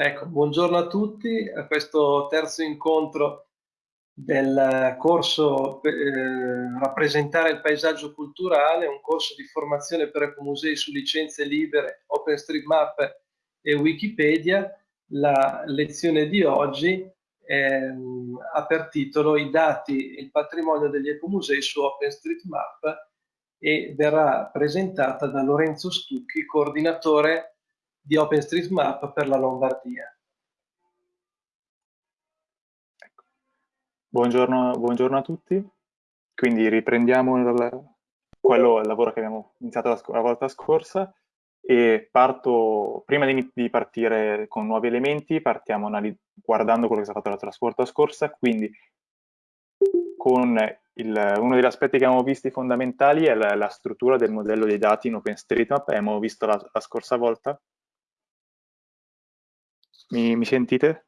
Ecco, buongiorno a tutti a questo terzo incontro del corso eh, Rappresentare il paesaggio culturale, un corso di formazione per ecomusei su licenze libere, OpenStreetMap e Wikipedia. La lezione di oggi eh, ha per titolo I dati e il patrimonio degli ecomusei su OpenStreetMap e verrà presentata da Lorenzo Stucchi, coordinatore di OpenStreetMap per la Lombardia. Ecco. Buongiorno, buongiorno, a tutti, quindi riprendiamo il, quello, il lavoro che abbiamo iniziato la, la volta scorsa e parto, prima di, di, partire con nuovi elementi, partiamo guardando quello che si è fatto la volta scorsa, quindi con il, uno degli aspetti che abbiamo visto fondamentali è la, la, struttura del modello dei dati in OpenStreetMap, abbiamo visto la, la scorsa volta, mi, mi sentite?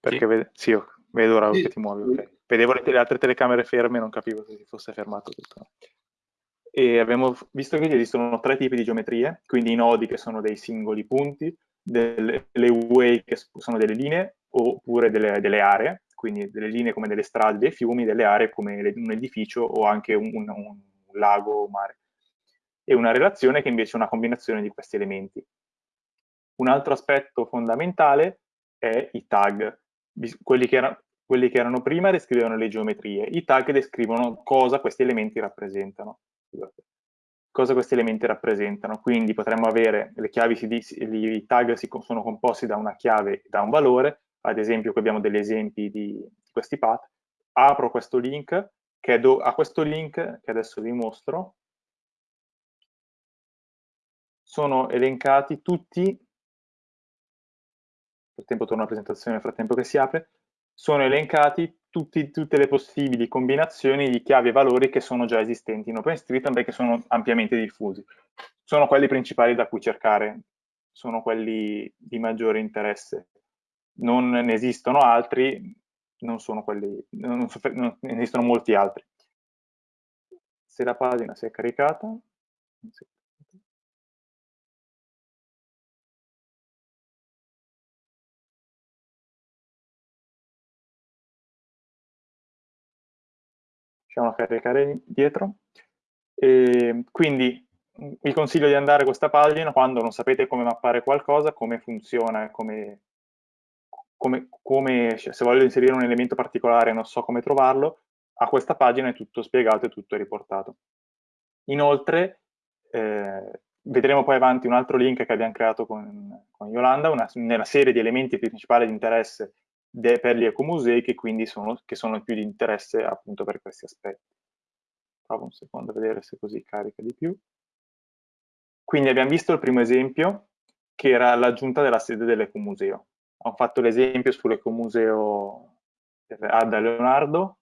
Perché sì, vedo, sì, vedo ora sì. che ti muovi. Okay. Vedevo le, le, altre telecamere ferme, non capivo se si fosse fermato tutto. E abbiamo visto che esistono tre tipi di geometrie, quindi i nodi che sono dei singoli punti, delle, le way che sono delle linee, oppure delle, delle, aree, quindi delle linee come delle strade, dei fiumi, delle aree come un edificio o anche un, un, un lago o mare. E una relazione che invece è una combinazione di questi elementi. Un altro aspetto fondamentale è i tag. Quelli che, era, quelli che erano prima descrivevano le geometrie, i tag descrivono cosa questi elementi rappresentano. Cosa questi elementi rappresentano. Quindi potremmo avere le chiavi, i tag sono composti da una chiave e da un valore, ad esempio qui abbiamo degli esempi di questi path. Apro questo link, che do, a questo link, che adesso vi mostro, sono elencati tutti frattempo torno alla presentazione nel frattempo che si apre, sono elencati tutti, tutte le possibili combinazioni di chiavi e valori che sono già esistenti in OpenStreetMap e che sono ampiamente diffusi. Sono quelli principali da cui cercare, sono quelli di maggiore interesse. Non ne esistono altri, non sono quelli, non, non ne esistono molti altri. Se la pagina si è caricata, facciamo caricare dietro. E quindi vi consiglio di andare a questa pagina quando non sapete come mappare qualcosa, come funziona, come, come, come, se voglio inserire un elemento particolare e non so come trovarlo, a questa pagina è tutto spiegato e tutto riportato. Inoltre, eh, vedremo poi avanti un altro link che abbiamo creato con, con Yolanda, una, nella serie di elementi principali di interesse per gli ecomusei che quindi sono, che sono più di interesse appunto per questi aspetti. Provo un secondo a vedere se così carica di più. Quindi abbiamo visto il primo esempio che era l'aggiunta della sede dell'ecomuseo. Ho fatto l'esempio sull'ecomuseo Adda Leonardo.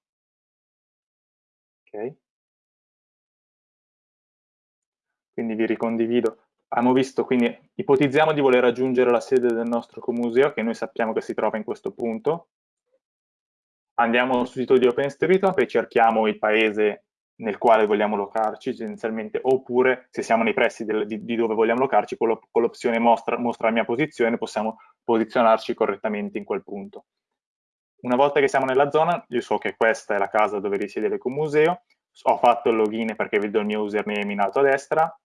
Ok. Quindi vi ricondivido abbiamo visto, quindi ipotizziamo di voler raggiungere la sede del nostro comuseo, che noi sappiamo che si trova in questo punto. Andiamo sul sito di OpenStreetMap e cerchiamo il paese nel quale vogliamo locarci, essenzialmente, oppure se siamo nei pressi del, di, di, dove vogliamo locarci, con l'opzione mostra, mostra la mia posizione, possiamo posizionarci correttamente in quel punto. Una volta che siamo nella zona, io so che questa è la casa dove risiede l'ecomuseo, ho fatto il login perché vedo il mio username in alto a destra,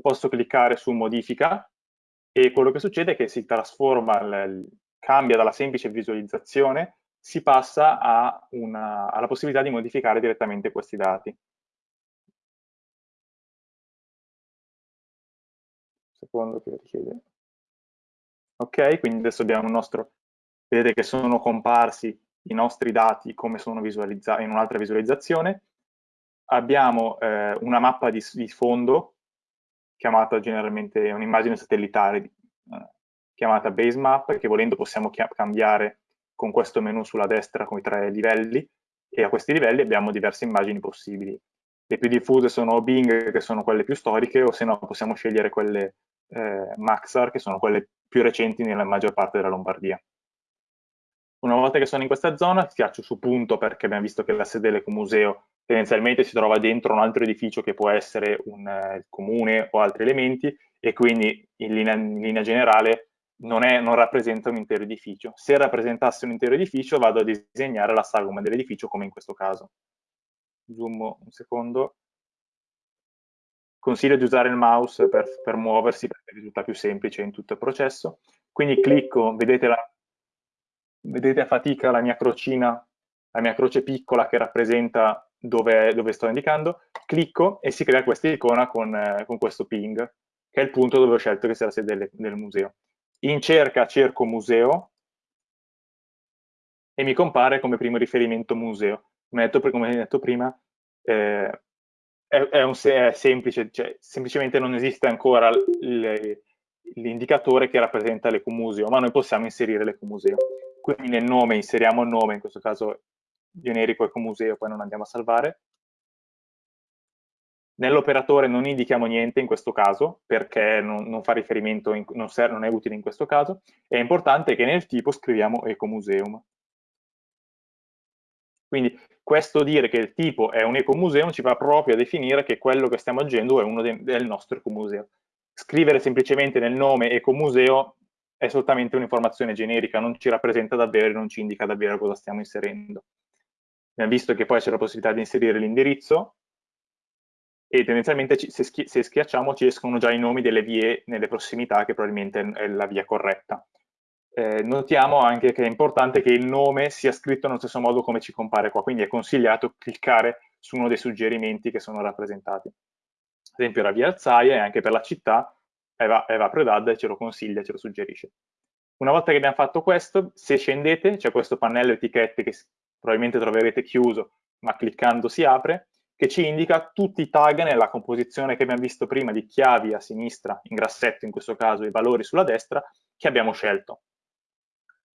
posso cliccare su modifica e quello che succede è che si trasforma, cambia dalla semplice visualizzazione, si passa una, alla possibilità di modificare direttamente questi dati. Secondo che richiede. Ok, quindi adesso abbiamo il nostro, vedete che sono comparsi i nostri dati come sono visualizzati in un'altra visualizzazione. Abbiamo eh, una mappa di, di fondo chiamata generalmente un'immagine satellitare eh, chiamata base map che volendo possiamo cambiare con questo menu sulla destra con i tre livelli e a questi livelli abbiamo diverse immagini possibili. Le più diffuse sono Bing, che sono quelle più storiche, o se no possiamo scegliere quelle eh, Maxar, che sono quelle più recenti nella maggior parte della Lombardia. Una volta che sono in questa zona, schiaccio su punto perché abbiamo visto che la sede dell'ecomuseo tendenzialmente si trova dentro un altro edificio che può essere un uh, comune o altri elementi e quindi in linea, in linea, generale non, è, non, rappresenta un intero edificio. Se rappresentasse un intero edificio vado a disegnare la sagoma dell'edificio come in questo caso. Zoom un secondo. Consiglio di usare il mouse per, per muoversi perché risulta più semplice in tutto il processo. Quindi clicco, vedete, la, vedete a fatica la mia crocina, la mia croce piccola che rappresenta dove, dove sto indicando, clicco e si crea questa icona con, eh, con questo ping, che è il punto dove ho scelto che sia la sede del, del museo in cerca cerco museo e mi compare come primo riferimento museo. Come detto, come detto prima, eh, è, è, un, è, semplice, cioè, semplicemente non esiste ancora l'indicatore che rappresenta l'ecomuseo, ma noi possiamo inserire l'ecomuseo. Quindi nel nome inseriamo il nome, in questo caso generico ecomuseo, poi non andiamo a salvare, Nell'operatore non indichiamo niente in questo caso, perché non, non fa riferimento, in, non, serve, non, è utile in questo caso. È importante che nel tipo scriviamo ecomuseum. Quindi questo dire che il tipo è un ecomuseum ci va proprio a definire che quello che stiamo agendo è uno de, del nostro ecomuseo. Scrivere semplicemente nel nome ecomuseo è soltanto un'informazione generica, non ci rappresenta davvero, non ci indica davvero cosa stiamo inserendo. Abbiamo visto che poi c'è la possibilità di inserire l'indirizzo, e tendenzialmente se, schi se, schiacciamo ci escono già i nomi delle vie nelle prossimità che probabilmente è la via corretta. Eh, notiamo anche che è importante che il nome sia scritto nello stesso modo come ci compare qua, quindi è consigliato cliccare su uno dei suggerimenti che sono rappresentati. Ad esempio la via Alzaia e anche per la città Eva, Eva Predad ce lo consiglia, ce lo suggerisce. Una volta che abbiamo fatto questo, se scendete, c'è questo pannello etichette che probabilmente troverete chiuso, ma cliccando si apre, che ci indica tutti i tag nella composizione che abbiamo visto prima di chiavi a sinistra, in grassetto in questo caso, e valori sulla destra, che abbiamo scelto.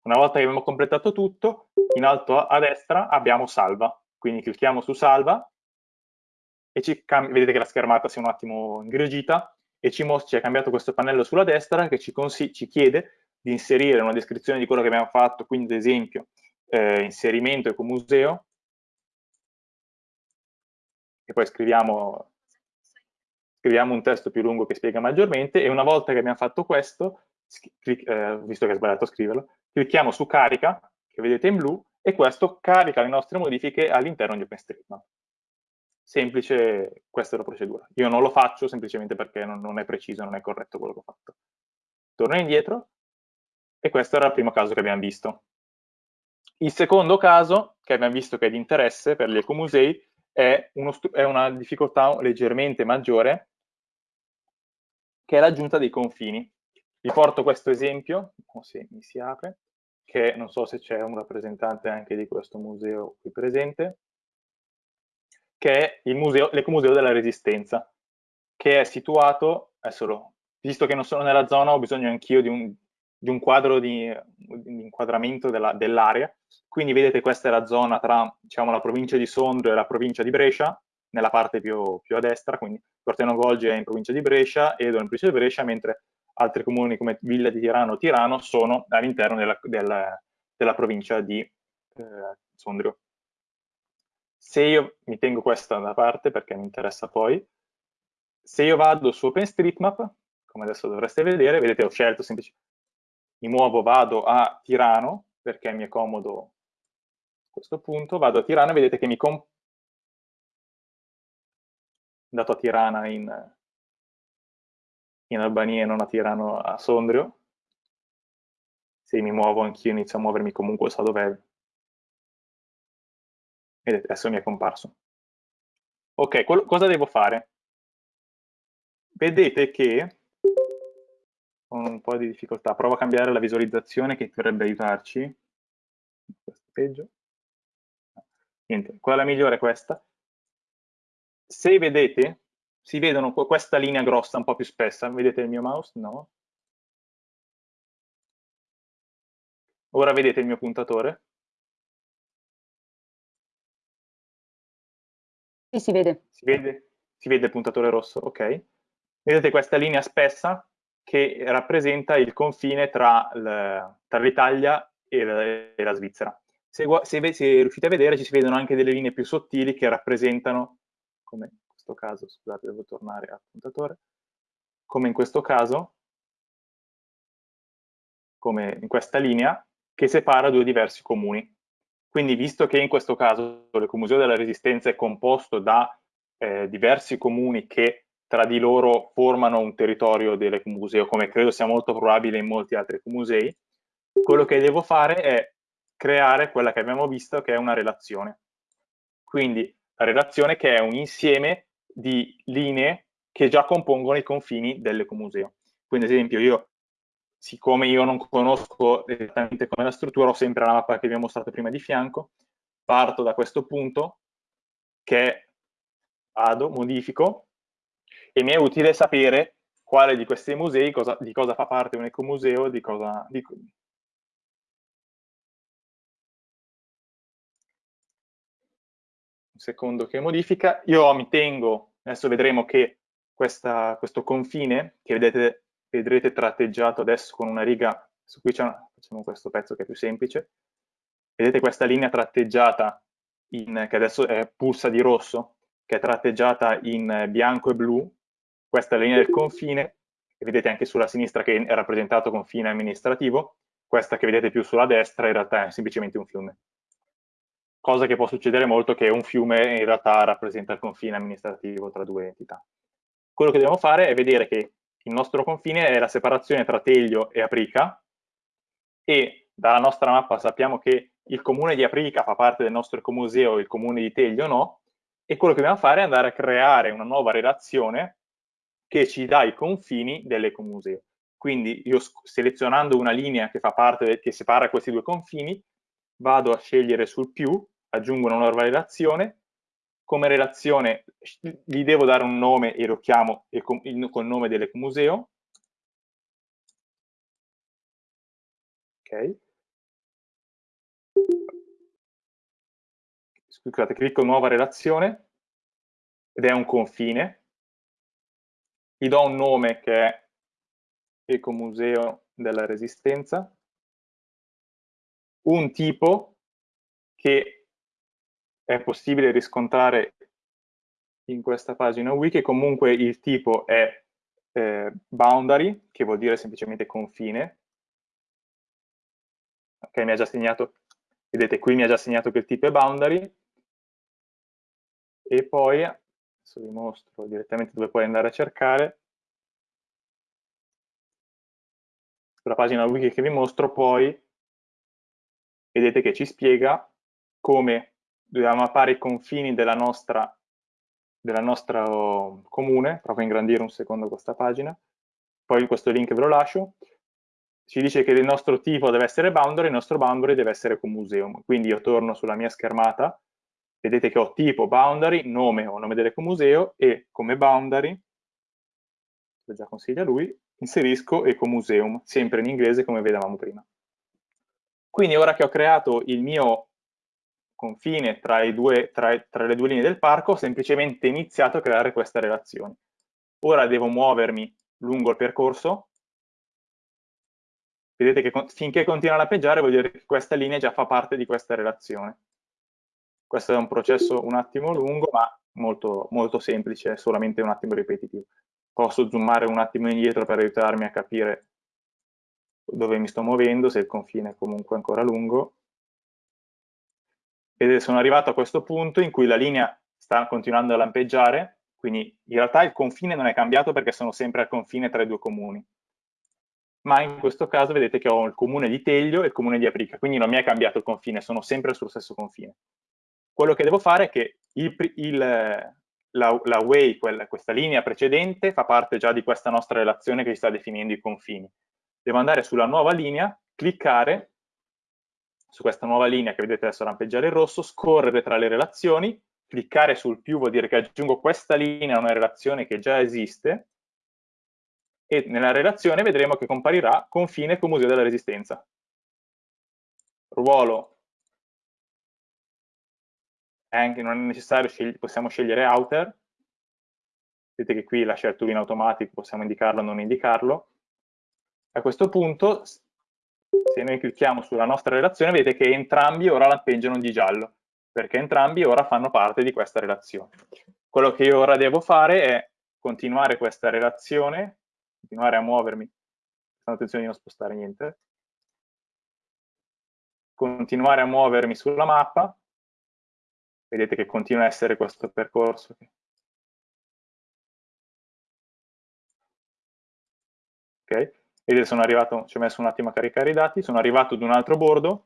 Una volta che abbiamo completato tutto, in alto a destra abbiamo salva, quindi clicchiamo su salva e vedete che la schermata si è un attimo ingrigita e ci, ci è cambiato questo pannello sulla destra che ci, ci, chiede di inserire una descrizione di quello che abbiamo fatto, quindi ad esempio eh, inserimento ecomuseo, e poi scriviamo, scriviamo, un testo più lungo che spiega maggiormente e una volta che abbiamo fatto questo, eh, visto che è sbagliato a scriverlo, clicchiamo su carica, che vedete in blu, e questo carica le nostre modifiche all'interno di OpenStreetMap. Semplice, questa è la procedura. Io non lo faccio semplicemente perché non, non è preciso, non è corretto quello che ho fatto. Torno indietro, e questo era il primo caso che abbiamo visto. Il secondo caso, che abbiamo visto che è di interesse per gli ecomusei, è, è una difficoltà leggermente maggiore, che è l'aggiunta dei confini. Vi porto questo esempio, se mi si apre, che non so se c'è un rappresentante anche di questo museo qui presente, che è l'Ecomuseo della Resistenza, che è situato, adesso visto che non sono nella zona ho bisogno anch'io di un, di un quadro di, di inquadramento dell'area, quindi vedete questa è la zona tra diciamo, la provincia di Sondrio e la provincia di Brescia, nella parte più, più a destra, quindi Corteno Golgi è in provincia di Brescia, Edo è in provincia di Brescia, mentre altri comuni come Villa di Tirano o Tirano sono all'interno della, della, della, provincia di eh, Sondrio. Se io mi tengo questa da parte perché mi interessa poi, se io vado su OpenStreetMap, come adesso dovreste vedere, vedete ho scelto semplicemente mi muovo, vado a Tirano, perché mi è comodo questo punto, vado a Tirano e vedete che mi... Com andato a Tirana in, in Albania e non a Tirano a Sondrio. Se mi muovo anch'io inizio a muovermi comunque so dov'è. Vedete, adesso mi è comparso. Ok, cosa devo fare? Vedete che con un po' di difficoltà. Provo a cambiare la visualizzazione che dovrebbe aiutarci. Questo peggio. Niente, quella migliore è questa. Se vedete, si vedono questa linea grossa un po' più spessa. Vedete il mio mouse? No. Ora vedete il mio puntatore? Sì, si vede. Si vede, si vede il puntatore rosso, ok. Vedete questa linea spessa che rappresenta il confine tra l'Italia e, e, la Svizzera. Se, se, se, riuscite a vedere ci si vedono anche delle linee più sottili che rappresentano, come in questo caso, scusate devo tornare al puntatore, come in questo caso, come in questa linea, che separa due diversi comuni. Quindi visto che in questo caso l'Ecomuseo della Resistenza è composto da eh, diversi comuni che tra di loro formano un territorio dell'Ecomuseo, come credo sia molto probabile in molti altri ecomusei, quello che devo fare è creare quella che abbiamo visto che è una relazione. Quindi la relazione che è un insieme di linee che già compongono i confini dell'ecomuseo. Quindi ad esempio io, siccome io non conosco esattamente come la struttura, ho sempre la mappa che vi ho mostrato prima di fianco, parto da questo punto che vado, modifico e mi è utile sapere quale di questi musei, cosa, di cosa fa parte un ecomuseo, di cosa, di, secondo che modifica, io mi tengo, adesso vedremo che questa, questo confine, che vedete, vedrete tratteggiato adesso con una riga, su cui facciamo questo pezzo che è più semplice, vedete questa linea tratteggiata, in, che adesso è pulsa di rosso, che è tratteggiata in bianco e blu, questa è la linea del confine, che vedete anche sulla sinistra che è rappresentato confine amministrativo, questa che vedete più sulla destra in realtà è semplicemente un fiume. Cosa che può succedere molto che un fiume in realtà rappresenta il confine amministrativo tra due entità. Quello che dobbiamo fare è vedere che il nostro confine è la separazione tra Teglio e Aprica e dalla nostra mappa sappiamo che il comune di Aprica fa parte del nostro ecomuseo, il comune di Teglio no, e quello che dobbiamo fare è andare a creare una nuova relazione che ci dà i confini dell'ecomuseo. Quindi io selezionando una linea che parte, che separa questi due confini, vado a scegliere sul più aggiungo una nuova relazione, come relazione gli devo dare un nome e lo chiamo con il nome dell'ecomuseo. Ok. Scusate, clicco nuova relazione ed è un confine. Gli do un nome che è Ecomuseo della Resistenza, un tipo che è possibile riscontrare in questa pagina wiki, comunque il tipo è eh, boundary, che vuol dire semplicemente confine. Ok, mi ha già segnato, vedete qui mi ha già segnato che il tipo è boundary, e poi, adesso vi mostro direttamente dove puoi andare a cercare, sulla pagina wiki che vi mostro poi, vedete che ci spiega come dobbiamo mappare i confini della nostra, della nostra oh, comune, provo a ingrandire un secondo questa pagina, poi questo link ve lo lascio, ci dice che il nostro tipo deve essere boundary, il nostro boundary deve essere con museum, quindi io torno sulla mia schermata, vedete che ho tipo boundary, nome o nome dell'ecomuseo e come boundary, lo già consiglia lui, inserisco ecomuseum, sempre in inglese come vedevamo prima. Quindi ora che ho creato il mio confine tra, due, tra, tra, le due linee del parco, ho semplicemente iniziato a creare questa relazione. Ora devo muovermi lungo il percorso. Vedete che finché continua a lampeggiare vuol dire che questa linea già fa parte di questa relazione. Questo è un processo un attimo lungo, ma molto, molto semplice, solamente un attimo ripetitivo. Posso zoomare un attimo indietro per aiutarmi a capire dove mi sto muovendo, se il confine è comunque ancora lungo ed sono arrivato a questo punto in cui la linea sta continuando a lampeggiare, quindi in realtà il confine non è cambiato perché sono sempre al confine tra i due comuni. Ma in questo caso vedete che ho il comune di Teglio e il comune di Aprica, quindi non mi è cambiato il confine, sono sempre sullo stesso confine. Quello che devo fare è che il, il, la, la way, quella, questa linea precedente, fa parte già di questa nostra relazione che ci sta definendo i confini. Devo andare sulla nuova linea, cliccare su questa nuova linea che vedete adesso lampeggiare in rosso, scorrere tra le relazioni, cliccare sul più vuol dire che aggiungo questa linea a una relazione che già esiste e nella relazione vedremo che comparirà confine con Museo della Resistenza. Ruolo anche non è necessario, scegli possiamo scegliere outer, vedete che qui l'ha scelto in automatico, possiamo indicarlo o non indicarlo. A questo punto se noi clicchiamo sulla nostra relazione vedete che entrambi ora lampeggiano di giallo, perché entrambi ora fanno parte di questa relazione. Quello che io ora devo fare è continuare questa relazione, continuare a muovermi, prestando attenzione di non spostare niente, continuare a muovermi sulla mappa, vedete che continua a essere questo percorso. Ok, vedete sono arrivato, ci ho messo un attimo a caricare i dati, sono arrivato ad un altro bordo,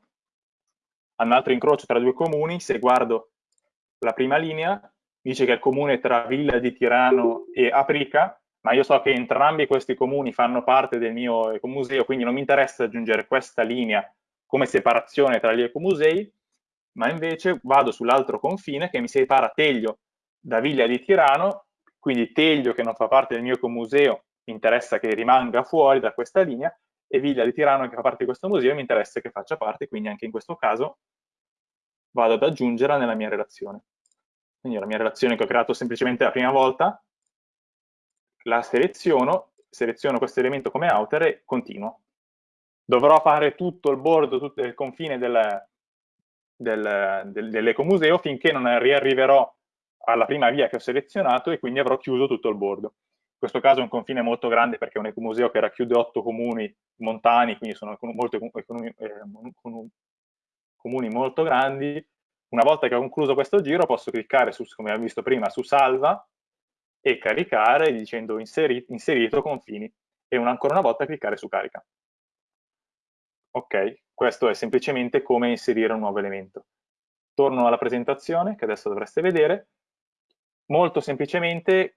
a un altro incrocio tra due comuni, se guardo la prima linea, dice che è il comune tra Villa di Tirano e Aprica, ma io so che entrambi questi comuni fanno parte del mio ecomuseo, quindi non mi interessa aggiungere questa linea come separazione tra gli ecomusei, ma invece vado sull'altro confine che mi separa Teglio da Villa di Tirano, quindi Teglio che non fa parte del mio ecomuseo interessa che rimanga fuori da questa linea e Villa di Tirano che fa parte di questo museo mi interessa che faccia parte, quindi anche in questo caso vado ad aggiungerla nella mia relazione. Quindi la mia relazione che ho creato semplicemente la prima volta, la seleziono, seleziono questo elemento come outer e continuo. Dovrò fare tutto il bordo, tutto il confine del, del, del, dell'ecomuseo finché non riarriverò alla prima via che ho selezionato e quindi avrò chiuso tutto il bordo. In questo caso è un confine molto grande perché è un ecomuseo che racchiude otto comuni montani, quindi sono molto, comuni, eh, comuni molto grandi. Una volta che ho concluso questo giro posso cliccare, su, come abbiamo visto prima, su salva e caricare dicendo inseri, inserito confini e una, ancora una volta cliccare su carica. Ok, questo è semplicemente come inserire un nuovo elemento. Torno alla presentazione che adesso dovreste vedere. Molto semplicemente,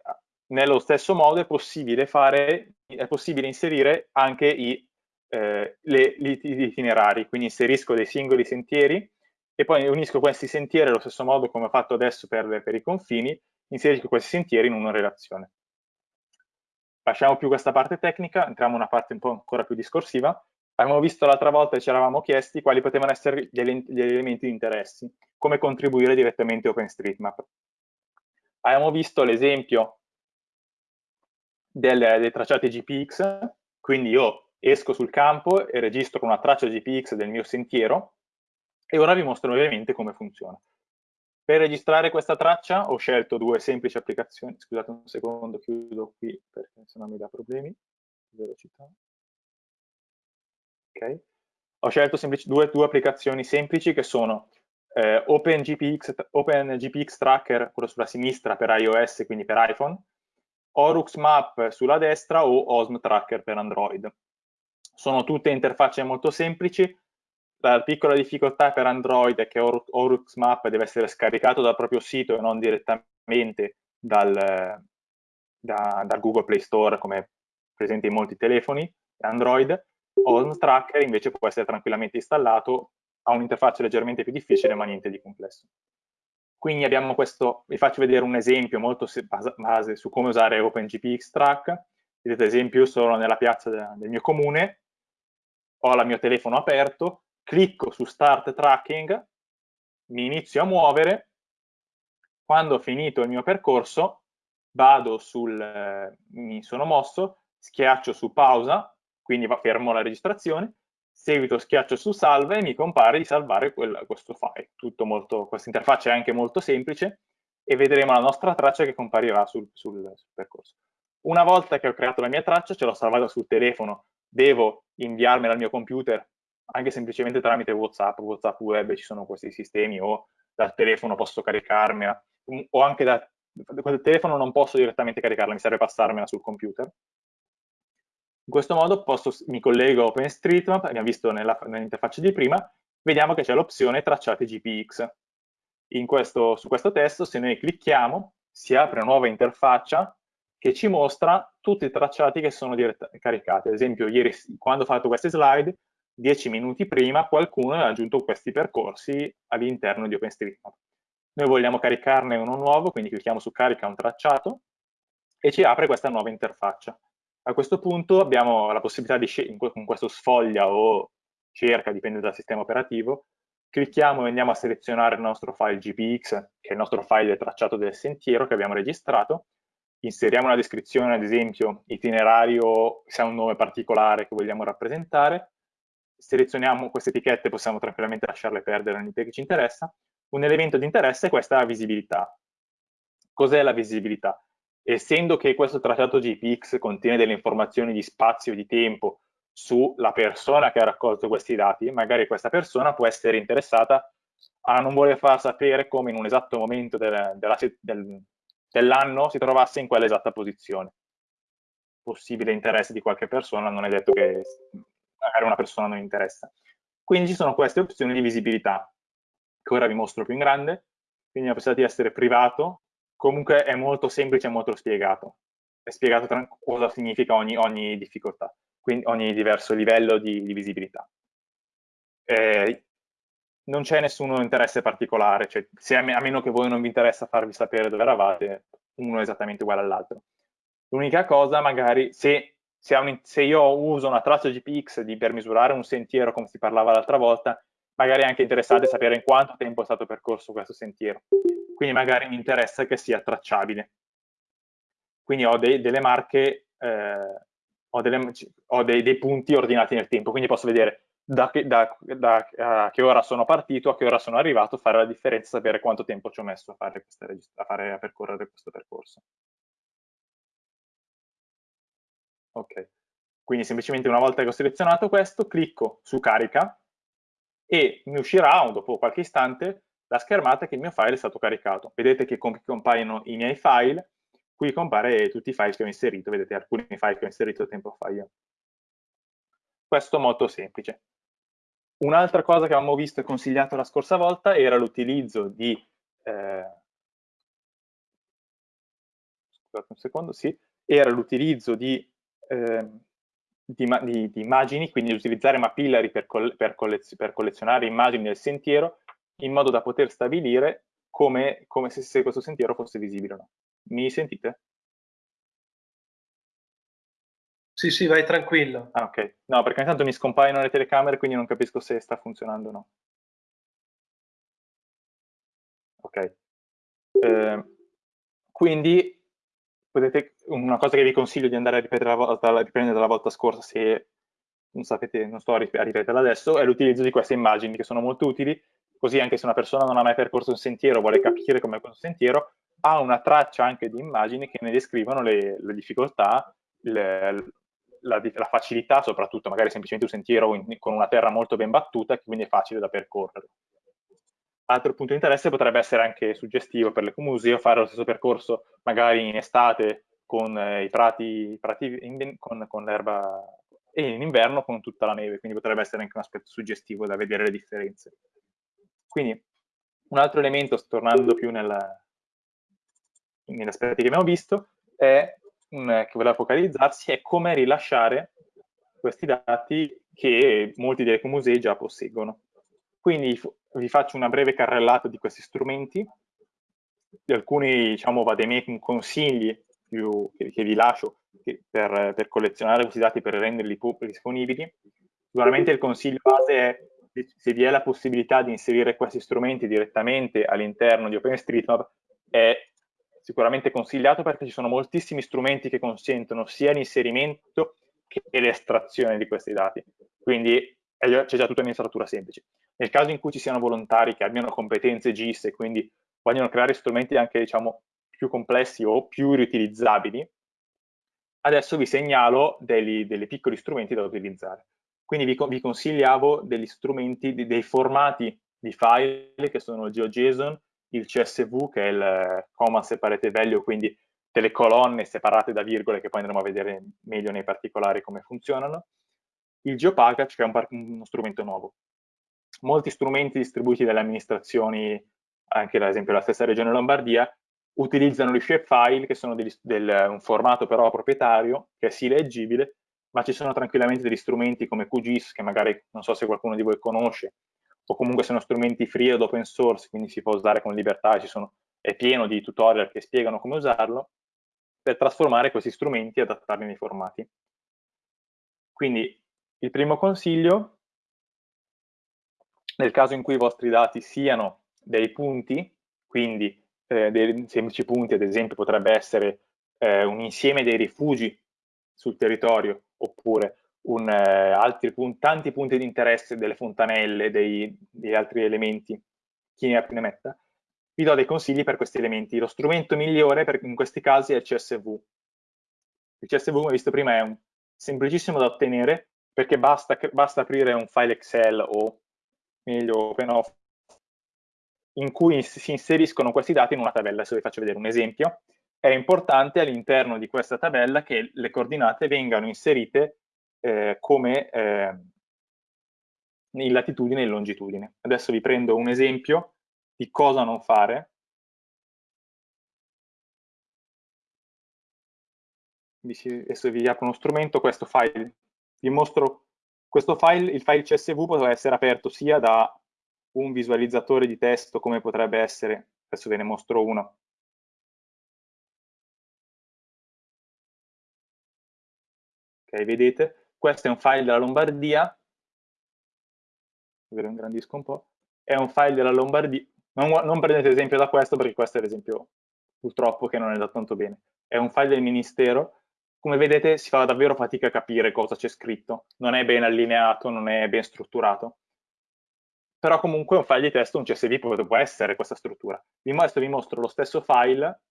nello stesso modo è possibile, fare, è possibile inserire anche i, eh, le, gli itinerari, quindi inserisco dei singoli sentieri e poi unisco questi sentieri allo stesso modo come ho fatto adesso per, per i confini, inserisco questi sentieri in una relazione. Lasciamo più questa parte tecnica, entriamo in una parte un po' ancora più discorsiva. Abbiamo visto l'altra volta e ci eravamo chiesti quali potevano essere gli, elementi di interessi, come contribuire direttamente a OpenStreetMap. Abbiamo visto l'esempio dei tracciati GPX, quindi io esco sul campo e registro una traccia GPX del mio sentiero e ora vi mostro brevemente come funziona. Per registrare questa traccia ho scelto due semplici applicazioni, scusate un secondo, chiudo qui perché sennò mi dà problemi velocità. Okay. Ho scelto due, due, applicazioni semplici che sono eh, OpenGPX, OpenGPX Tracker, quello sulla sinistra per iOS, quindi per iPhone, Orux Map sulla destra o Osm Tracker per Android. Sono tutte interfacce molto semplici, la piccola difficoltà per Android è che Or Orux Map deve essere scaricato dal proprio sito e non direttamente dal, da, dal Google Play Store come presente in molti telefoni Android. Osm Tracker invece può essere tranquillamente installato, ha un'interfaccia leggermente più difficile ma niente di complesso. Quindi abbiamo questo, vi faccio vedere un esempio molto base su come usare OpenGPX Track. Vedete, ad esempio, io sono nella piazza del mio comune, ho il mio telefono aperto, clicco su Start Tracking, mi inizio a muovere, quando ho finito il mio percorso vado sul, eh, mi sono mosso, schiaccio su pausa, quindi fermo la registrazione, seguito schiaccio su salva e mi compare di salvare quel, questo file. Tutto molto, questa interfaccia è anche molto semplice e vedremo la nostra traccia che comparirà sul, sul, sul percorso. Una volta che ho creato la mia traccia, ce l'ho salvata sul telefono, devo inviarmela al mio computer anche semplicemente tramite WhatsApp, WhatsApp web ci sono questi sistemi o dal telefono posso caricarmela o anche da, dal telefono non posso direttamente caricarla, mi serve passarmela sul computer. In questo modo posso, mi collego a OpenStreetMap, abbiamo visto nell'interfaccia di prima, vediamo che c'è l'opzione tracciate GPX. Questo, su questo testo, se noi clicchiamo, si apre una nuova interfaccia che ci mostra tutti i tracciati che sono caricati. Ad esempio, ieri, quando ho fatto queste slide, dieci minuti prima qualcuno ha aggiunto questi percorsi all'interno di OpenStreetMap. Noi vogliamo caricarne uno nuovo, quindi clicchiamo su carica un tracciato e ci apre questa nuova interfaccia. A questo punto abbiamo la possibilità di con questo sfoglia o cerca, dipende dal sistema operativo, clicchiamo e andiamo a selezionare il nostro file GPX, che è il nostro file tracciato del sentiero che abbiamo registrato, inseriamo una descrizione, ad esempio itinerario, se ha un nome particolare che vogliamo rappresentare, selezioniamo queste etichette, possiamo tranquillamente lasciarle perdere all'interno che ci interessa. Un elemento di interesse è questa visibilità. Cos'è la visibilità? Essendo che questo trattato GPX contiene delle informazioni di spazio e di tempo sulla persona che ha raccolto questi dati, magari questa persona può essere interessata a non voler far sapere come in un esatto momento del, dell'anno si trovasse in quell'esatta posizione. Possibile interesse di qualche persona, non è detto che magari una persona non interessa. Quindi ci sono queste opzioni di visibilità, che ora vi mostro più in grande, quindi la possibilità di essere privato, comunque è molto semplice e molto spiegato. È spiegato cosa significa ogni, ogni difficoltà, quindi ogni diverso livello di, di visibilità. Eh, non c'è nessun interesse particolare, cioè, se a, me, a, meno che voi non vi interessa farvi sapere dove eravate, uno è esattamente uguale all'altro. L'unica cosa, magari, se, se, un, se, io uso una traccia GPX di, per misurare un sentiero, come si parlava l'altra volta, magari è anche interessante sapere in quanto tempo è stato percorso questo sentiero. Quindi magari mi interessa che sia tracciabile. Quindi ho dei, delle marche, eh, ho, delle, ho dei, dei punti ordinati nel tempo, quindi posso vedere da che, da, da, a che ora sono partito, a che ora sono arrivato, fare la differenza, sapere quanto tempo ci ho messo a, fare queste, a, fare, a percorrere questo percorso. Ok, quindi semplicemente una volta che ho selezionato questo, clicco su carica e mi uscirà, dopo qualche istante, la schermata che il mio file è stato caricato. Vedete che compaiono i miei file, qui compare tutti i file che ho inserito, vedete alcuni file che ho inserito tempo fa io. Questo molto semplice. Un'altra cosa che avevamo visto e consigliato la scorsa volta era l'utilizzo di, eh, scusate un secondo, sì, era l'utilizzo di, eh, di, di, di, immagini, quindi utilizzare Mapillary per, per, collez per, collezionare immagini del sentiero in modo da poter stabilire come, come se, se questo sentiero fosse visibile o no. Mi sentite? Sì, sì, vai tranquillo. Ah, ok. No, perché ogni tanto mi scompaiono le telecamere, quindi non capisco se sta funzionando o no. Ok. Eh, quindi, potete, una cosa che vi consiglio di andare a ripetere la volta, riprendere dalla volta scorsa, se non sapete, non sto a ripeterla adesso, è l'utilizzo di queste immagini che sono molto utili, così anche se una persona non ha mai percorso un sentiero, vuole capire com'è questo sentiero, ha una traccia anche di immagini che ne descrivono le, le difficoltà, le, la, la, facilità, soprattutto magari semplicemente un sentiero in, con una terra molto ben battuta, che quindi è facile da percorrere. Altro punto di interesse potrebbe essere anche suggestivo per l'ecomuseo fare lo stesso percorso magari in estate con eh, i prati, prati in, con, con l'erba e in inverno con tutta la neve, quindi potrebbe essere anche un aspetto suggestivo da vedere le differenze. Quindi un altro elemento, tornando più nel, negli aspetti che abbiamo visto, è che voleva focalizzarsi è come rilasciare questi dati che molti dei musei già posseggono. Quindi vi faccio una breve carrellata di questi strumenti, di alcuni diciamo, miei consigli più, che, che, vi lascio per, per, collezionare questi dati per renderli disponibili. Sicuramente il consiglio base è se vi è la possibilità di inserire questi strumenti direttamente all'interno di OpenStreetMap è sicuramente consigliato perché ci sono moltissimi strumenti che consentono sia l'inserimento che l'estrazione di questi dati. Quindi c'è già tutta un'installatura semplice. Nel caso in cui ci siano volontari che abbiano competenze GIS e quindi vogliono creare strumenti anche diciamo, più complessi o più riutilizzabili, adesso vi segnalo dei, dei piccoli strumenti da utilizzare. Quindi vi, vi consigliavo degli strumenti, dei formati di file che sono il GeoJSON, il CSV che è il Command Separate Value, quindi delle colonne separate da virgole che poi andremo a vedere meglio nei particolari come funzionano, il GeoPackage che è un, uno strumento nuovo. Molti strumenti distribuiti dalle amministrazioni, anche ad esempio la stessa regione Lombardia, utilizzano gli shapefile che sono degli, del, un formato però proprietario, che è sì leggibile, ma ci sono tranquillamente degli strumenti come QGIS, che magari non so se qualcuno di voi conosce, o comunque sono strumenti free ed open source, quindi si può usare con libertà, sono, è pieno di tutorial che spiegano come usarlo, per trasformare questi strumenti e adattarli nei formati. Quindi il primo consiglio, nel caso in cui i vostri dati siano dei punti, quindi eh, dei semplici punti, ad esempio potrebbe essere eh, un insieme dei rifugi sul territorio, oppure un, eh, punti, tanti punti di interesse delle fontanelle, dei, degli altri elementi, chi ne ha più ne metta, vi do dei consigli per questi elementi. Lo strumento migliore per, in questi casi è il CSV. Il CSV, come visto prima, è un, semplicissimo da ottenere, perché basta, basta aprire un file Excel o meglio OpenOffice in cui si inseriscono questi dati in una tabella. Adesso vi faccio vedere un esempio. È importante all'interno di questa tabella che le coordinate vengano inserite eh, come eh, in latitudine e in longitudine. Adesso vi prendo un esempio di cosa non fare. Adesso vi apro uno strumento, questo file, vi mostro questo file, il file CSV può essere aperto sia da un visualizzatore di testo come potrebbe essere, adesso ve ne mostro uno, ok vedete? Questo è un file della Lombardia. Ve lo ingrandisco un po' è un file della Lombardia non, non prendete esempio da questo perché questo è l'esempio purtroppo che non è da tanto bene. È un file del ministero come vedete si fa davvero fatica a capire cosa c'è scritto. Non è ben allineato, non è ben strutturato. Però comunque un file di testo, un CSV può essere questa struttura. Vi mostro, vi mostro lo stesso file,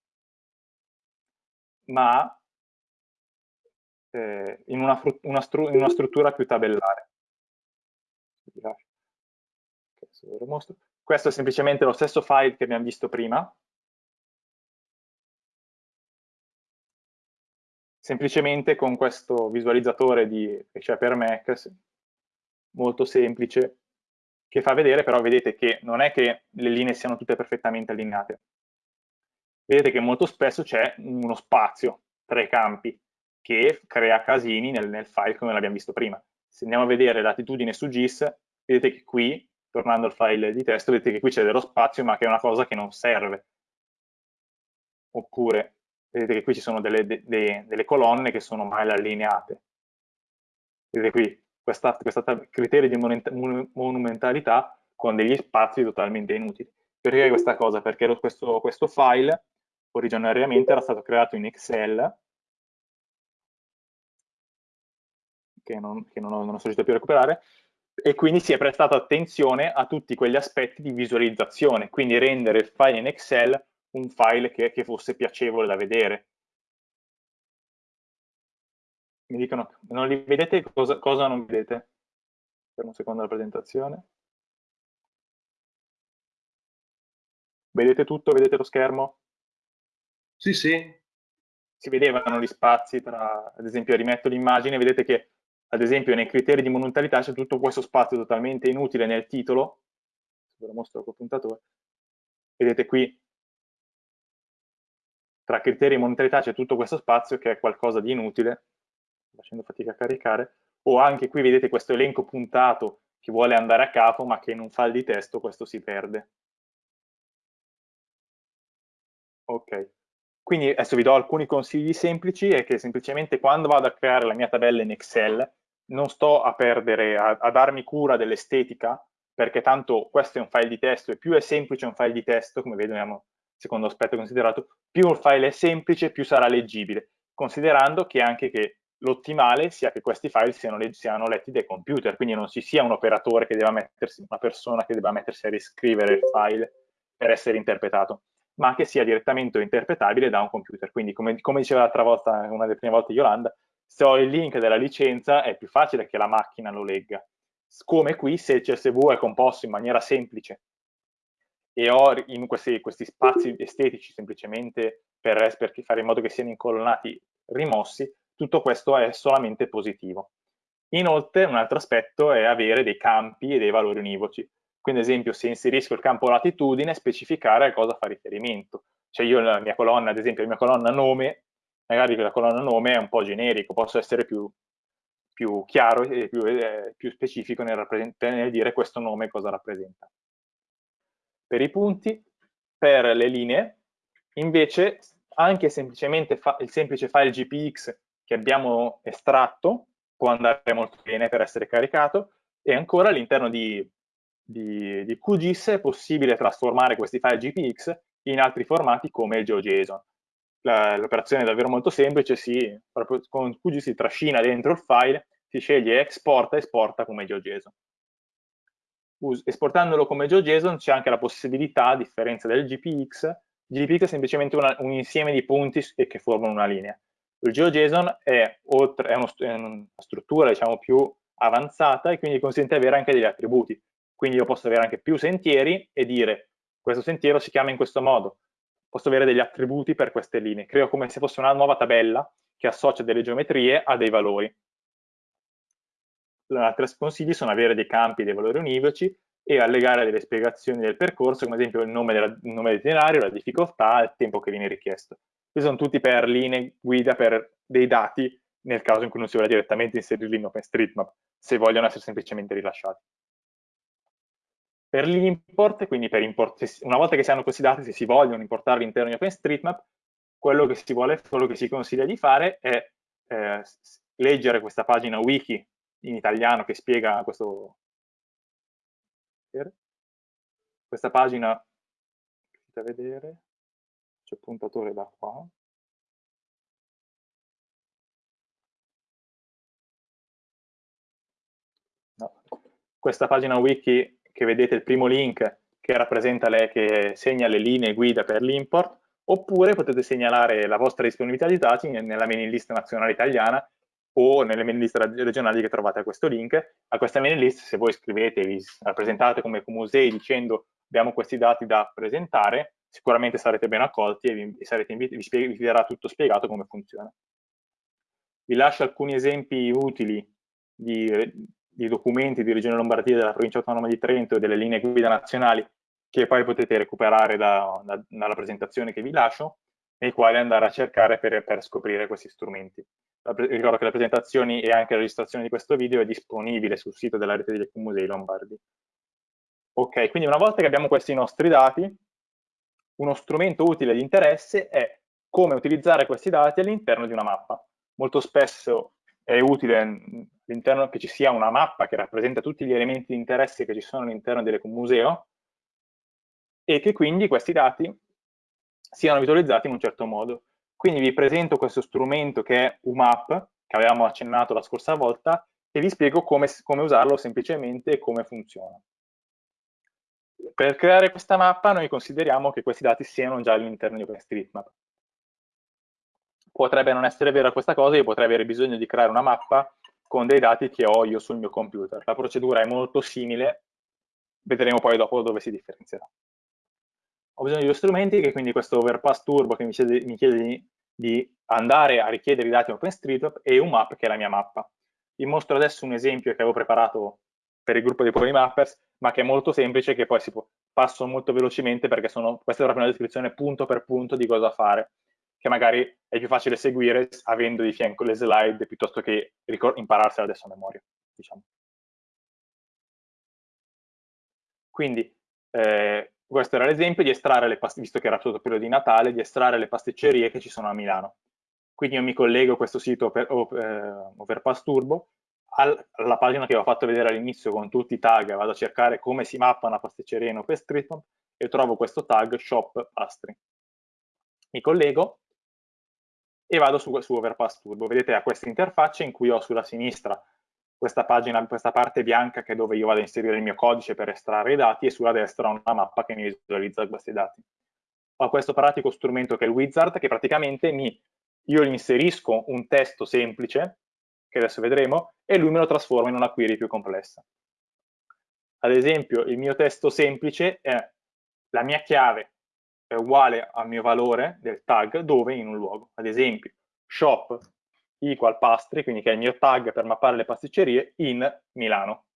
ma eh, in, una, una, in, una, struttura più tabellare. Questo è semplicemente lo stesso file che abbiamo visto prima, semplicemente con questo visualizzatore di, che c'è per Mac, molto semplice, che fa vedere però, vedete che non è che le linee siano tutte perfettamente allineate. Vedete che molto spesso c'è uno spazio tra i campi che crea casini nel, nel file come l'abbiamo visto prima. Se andiamo a vedere latitudine su GIS, vedete che qui, tornando al file di testo, vedete che qui c'è dello spazio ma che è una cosa che non serve. Oppure, vedete che qui ci sono delle, de, de, delle colonne che sono mal allineate. Vedete qui, questa criterio di monumentalità con degli spazi totalmente inutili. Perché questa cosa? Perché questo, questo file originariamente era stato creato in Excel, che non, che non, ho, non sono riuscito più a recuperare, e quindi si è prestato attenzione a tutti quegli aspetti di visualizzazione, quindi rendere il file in Excel un file che, che fosse piacevole da vedere, mi dicono, non li vedete, cosa, cosa non vedete? Per un secondo la presentazione. Vedete tutto? Vedete lo schermo? Sì, sì. Si vedevano gli spazi tra, ad esempio, rimetto l'immagine, vedete che, ad esempio, nei criteri di monumentalità c'è tutto questo spazio totalmente inutile nel titolo, ve lo mostro col puntatore, vedete qui, tra criteri di monumentalità c'è tutto questo spazio che è qualcosa di inutile, facendo fatica a caricare, o anche qui vedete questo elenco puntato che vuole andare a capo ma che in un file di testo questo si perde. Ok, quindi adesso vi do alcuni consigli semplici e che semplicemente quando vado a creare la mia tabella in Excel non sto a perdere, a, a darmi cura dell'estetica perché tanto questo è un file di testo e più è semplice un file di testo, come vediamo, secondo aspetto considerato, più il file è semplice, più sarà leggibile, considerando che anche che l'ottimale sia che questi file siano, siano, letti dai computer, quindi non ci sia un operatore che debba mettersi, una persona che debba mettersi a riscrivere il file per essere interpretato, ma che sia direttamente interpretabile da un computer. Quindi, come, come diceva l'altra volta, una delle prime volte Yolanda, se ho il link della licenza è più facile che la macchina lo legga. Come qui, se il CSV è composto in maniera semplice e ho in questi, questi spazi estetici semplicemente per, per fare in modo che siano incolonnati rimossi, tutto questo è solamente positivo. Inoltre un altro aspetto è avere dei campi e dei valori univoci. Quindi ad esempio se inserisco il campo latitudine, specificare a cosa fa riferimento. Cioè io la mia colonna, ad esempio la mia colonna nome, magari la colonna nome è un po' generico, posso essere più, più chiaro e più, eh, più specifico nel, nel dire questo nome cosa rappresenta. Per i punti, per le linee, invece anche semplicemente il semplice file GPX che abbiamo estratto può andare molto bene per essere caricato e ancora all'interno di, di, di, QGIS è possibile trasformare questi file GPX in altri formati come il GeoJSON. L'operazione è davvero molto semplice, si, con QGIS si trascina dentro il file, si sceglie exporta e esporta come GeoJSON. Esportandolo come GeoJSON c'è anche la possibilità, a differenza del GPX, GPX è semplicemente una, un insieme di punti che formano una linea. Il GeoJSON è, oltre, è, uno, è una struttura diciamo, più avanzata e quindi consente di avere anche degli attributi. Quindi io posso avere anche più sentieri e dire questo sentiero si chiama in questo modo. Posso avere degli attributi per queste linee. Creo come se fosse una nuova tabella che associa delle geometrie a dei valori. Altri consigli sono avere dei campi dei valori univoci e allegare delle spiegazioni del percorso, come ad esempio il nome, della, il nome dell'itinerario, la difficoltà, il tempo che viene richiesto. Questi sono tutti per linee guida per dei dati nel caso in cui non si voglia direttamente inserirli in OpenStreetMap, se vogliono essere semplicemente rilasciati. Per l'import, quindi per import, una volta che si hanno questi dati, se si vogliono importarli all'interno di OpenStreetMap, quello che si vuole, quello che si consiglia di fare è eh, leggere questa pagina wiki in italiano che spiega questo questa pagina potete vedere c'è il puntatore da qua no. questa pagina wiki che vedete il primo link che rappresenta lei che segna le linee guida per l'import oppure potete segnalare la vostra disponibilità di dati nella mailing list nazionale italiana o nelle mailing list regionali che trovate a questo link. A questa mailing list, se voi scrivete, vi rappresentate come musei dicendo abbiamo questi dati da presentare, sicuramente sarete ben accolti e vi, sarete vi, vi, verrà tutto spiegato come funziona. Vi lascio alcuni esempi utili di, di documenti di Regione Lombardia, della Provincia Autonoma di Trento e delle linee guida nazionali che poi potete recuperare da, da, dalla presentazione che vi lascio, nei quali andare a cercare per, per scoprire questi strumenti. Ricordo che le presentazioni e anche la registrazione di questo video è disponibile sul sito della rete degli Musei Lombardi. Ok, quindi una volta che abbiamo questi nostri dati, uno strumento utile di interesse è come utilizzare questi dati all'interno di una mappa. Molto spesso è utile all'interno che ci sia una mappa che rappresenta tutti gli elementi di interesse che ci sono all'interno dell'ecomuseo e che quindi questi dati siano visualizzati in un certo modo. Quindi vi presento questo strumento che è UMAP, che avevamo accennato la scorsa volta, e vi spiego come, come usarlo semplicemente e come funziona. Per creare questa mappa noi consideriamo che questi dati siano già all'interno di OpenStreetMap. Potrebbe non essere vera questa cosa, io potrei avere bisogno di creare una mappa con dei dati che ho io sul mio computer. La procedura è molto simile, vedremo poi dopo dove si differenzierà ho bisogno di due strumenti, che quindi questo Overpass Turbo che mi chiede, mi chiede di, di, andare a richiedere i dati OpenStreetMap e un map che è la mia mappa. Vi mostro adesso un esempio che avevo preparato per il gruppo dei Polymappers, ma che è molto semplice, che poi si può, passo molto velocemente perché sono, questa è proprio una descrizione punto per punto di cosa fare, che magari è più facile seguire avendo di fianco le slide piuttosto che impararsela adesso a memoria. Diciamo. Quindi, eh, questo era l'esempio di estrarre le pasticcerie, visto che era il periodo di Natale, di estrarre le pasticcerie che ci sono a Milano. Quindi io mi collego a questo sito per, eh, Overpass Turbo, alla pagina che ho fatto vedere all'inizio con tutti i tag, vado a cercare come si mappa una pasticceria in OpenStreetMap e trovo questo tag shop pastry. Mi collego e vado su, su Overpass Turbo. Vedete a questa interfaccia in cui ho sulla sinistra questa pagina, questa parte bianca che è dove io vado a inserire il mio codice per estrarre i dati e sulla destra ho una mappa che mi visualizza questi dati. Ho questo pratico strumento che è il wizard che praticamente mi, io inserisco un testo semplice, che adesso vedremo, e lui me lo trasforma in una query più complessa. Ad esempio il mio testo semplice è la mia chiave è uguale al mio valore del tag dove in un luogo. Ad esempio shop equal pastry, quindi che è il mio tag per mappare le pasticcerie, in Milano.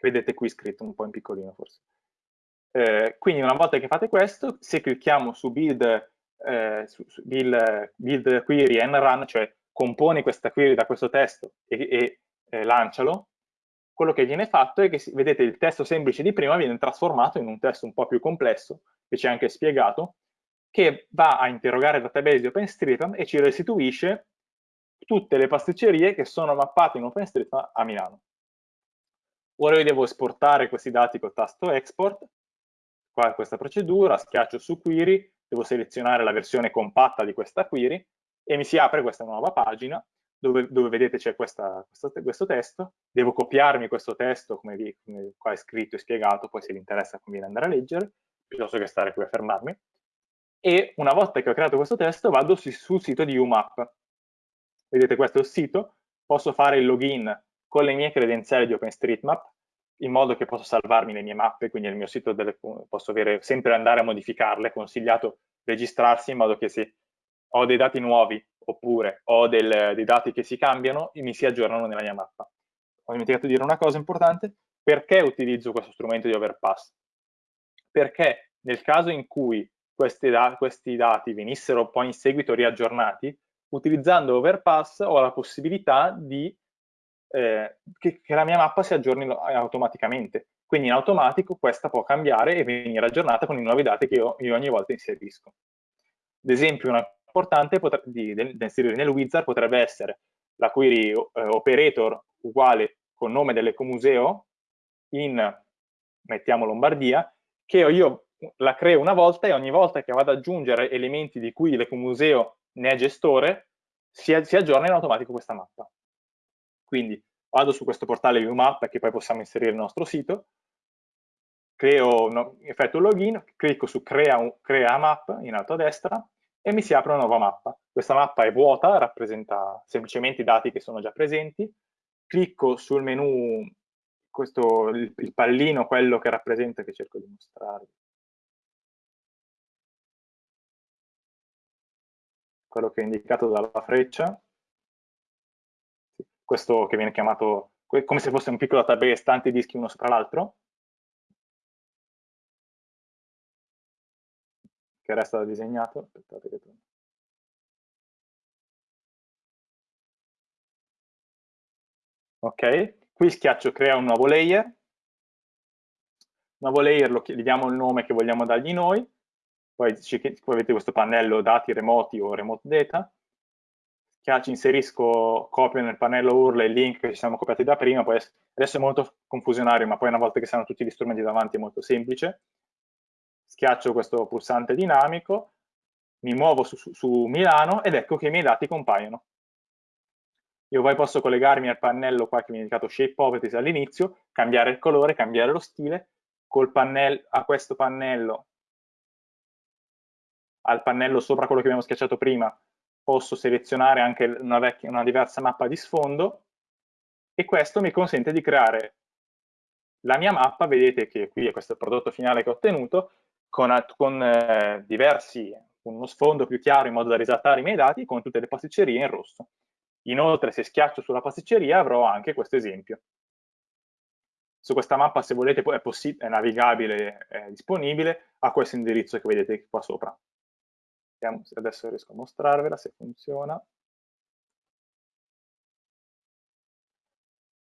Vedete qui scritto un po' in piccolino forse. Eh, quindi una volta che fate questo, se clicchiamo su build, eh, su, su build, build, query and run, cioè componi questa query da questo testo e, e eh, lancialo, quello che viene fatto è che, vedete, il testo semplice di prima viene trasformato in un testo un po' più complesso, che ci è anche spiegato, che va a interrogare il database di OpenStreetMap e ci restituisce tutte le pasticcerie che sono mappate in OpenStreetMap a Milano. Ora io devo esportare questi dati col tasto export, qua è questa procedura, schiaccio su query, devo selezionare la versione compatta di questa query e mi si apre questa nuova pagina dove, dove vedete c'è questo, testo, devo copiarmi questo testo come, vi, come qua è scritto e spiegato, poi se vi interessa conviene andare a leggere, piuttosto che stare qui a fermarmi, e una volta che ho creato questo testo vado sul sito di UMAP. Vedete questo è il sito, posso fare il login con le mie credenziali di OpenStreetMap, in modo che posso salvarmi le mie mappe, quindi nel mio sito delle, posso avere, sempre andare a modificarle, consigliato registrarsi in modo che se ho dei dati nuovi oppure ho del, dei dati che si cambiano, mi si aggiornano nella mia mappa. Ho dimenticato di dire una cosa importante, perché utilizzo questo strumento di overpass? Perché nel caso in cui da questi dati venissero poi in seguito riaggiornati, utilizzando overpass ho la possibilità di eh, che, che, la mia mappa si aggiorni automaticamente. Quindi in automatico questa può cambiare e venire aggiornata con i nuovi dati che io, io ogni volta inserisco. Ad esempio, una importante da inserire nel wizard potrebbe essere la query eh, operator uguale con nome dell'ecomuseo in, mettiamo Lombardia, che io la creo una volta e ogni volta che vado ad aggiungere elementi di cui l'ecomuseo ne è gestore, si, si aggiorna in automatico questa mappa. Quindi vado su questo portale ViewMap che poi possiamo inserire nel nostro sito, creo, no, effetto login, clicco su crea, un, crea map in alto a destra e mi si apre una nuova mappa. Questa mappa è vuota, rappresenta semplicemente i dati che sono già presenti, clicco sul menu, questo, il, il pallino, quello che rappresenta, che cerco di mostrarvi, quello che è indicato dalla freccia, questo che viene chiamato come se fosse un piccolo database, tanti dischi uno sopra l'altro, che resta disegnato. Aspettate che Ok, qui schiaccio crea un nuovo layer, nuovo layer lo, gli diamo il nome che vogliamo dargli noi, poi, poi avete questo pannello dati remoti o remote data, schiaccio inserisco, copio nel pannello URL il link che ci siamo copiati da prima, poi adesso è molto confusionario, ma poi una volta che sanno tutti gli strumenti davanti è molto semplice. Schiaccio questo pulsante dinamico, mi muovo su, su, su Milano ed ecco che i miei dati compaiono. Io poi posso collegarmi al pannello qua che mi ha indicato Shape Properties all'inizio, cambiare il colore, cambiare lo stile, col pannello, a questo pannello, al pannello sopra quello che abbiamo schiacciato prima, posso selezionare anche una, vecchia, una diversa mappa di sfondo e questo mi consente di creare la mia mappa, vedete che qui è questo prodotto finale che ho ottenuto, con, con eh, diversi, uno sfondo più chiaro in modo da risaltare i miei dati con tutte le pasticcerie in rosso. Inoltre se schiaccio sulla pasticceria avrò anche questo esempio. Su questa mappa se volete è, è navigabile, è disponibile a questo indirizzo che vedete qua sopra. Vediamo se adesso riesco a mostrarvela, se funziona.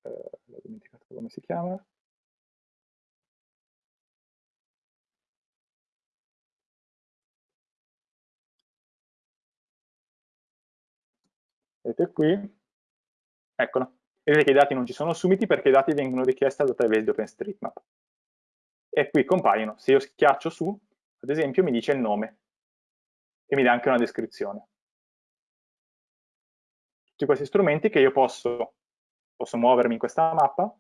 Eh, ho dimenticato come si chiama. Vedete qui? Eccolo. Vedete che i dati non ci sono subiti perché i dati vengono richiesti al database di OpenStreetMap. E qui compaiono. Se io schiaccio su, ad esempio, mi dice il nome e mi dà anche una descrizione. Tutti questi strumenti che io posso, posso muovermi in questa mappa,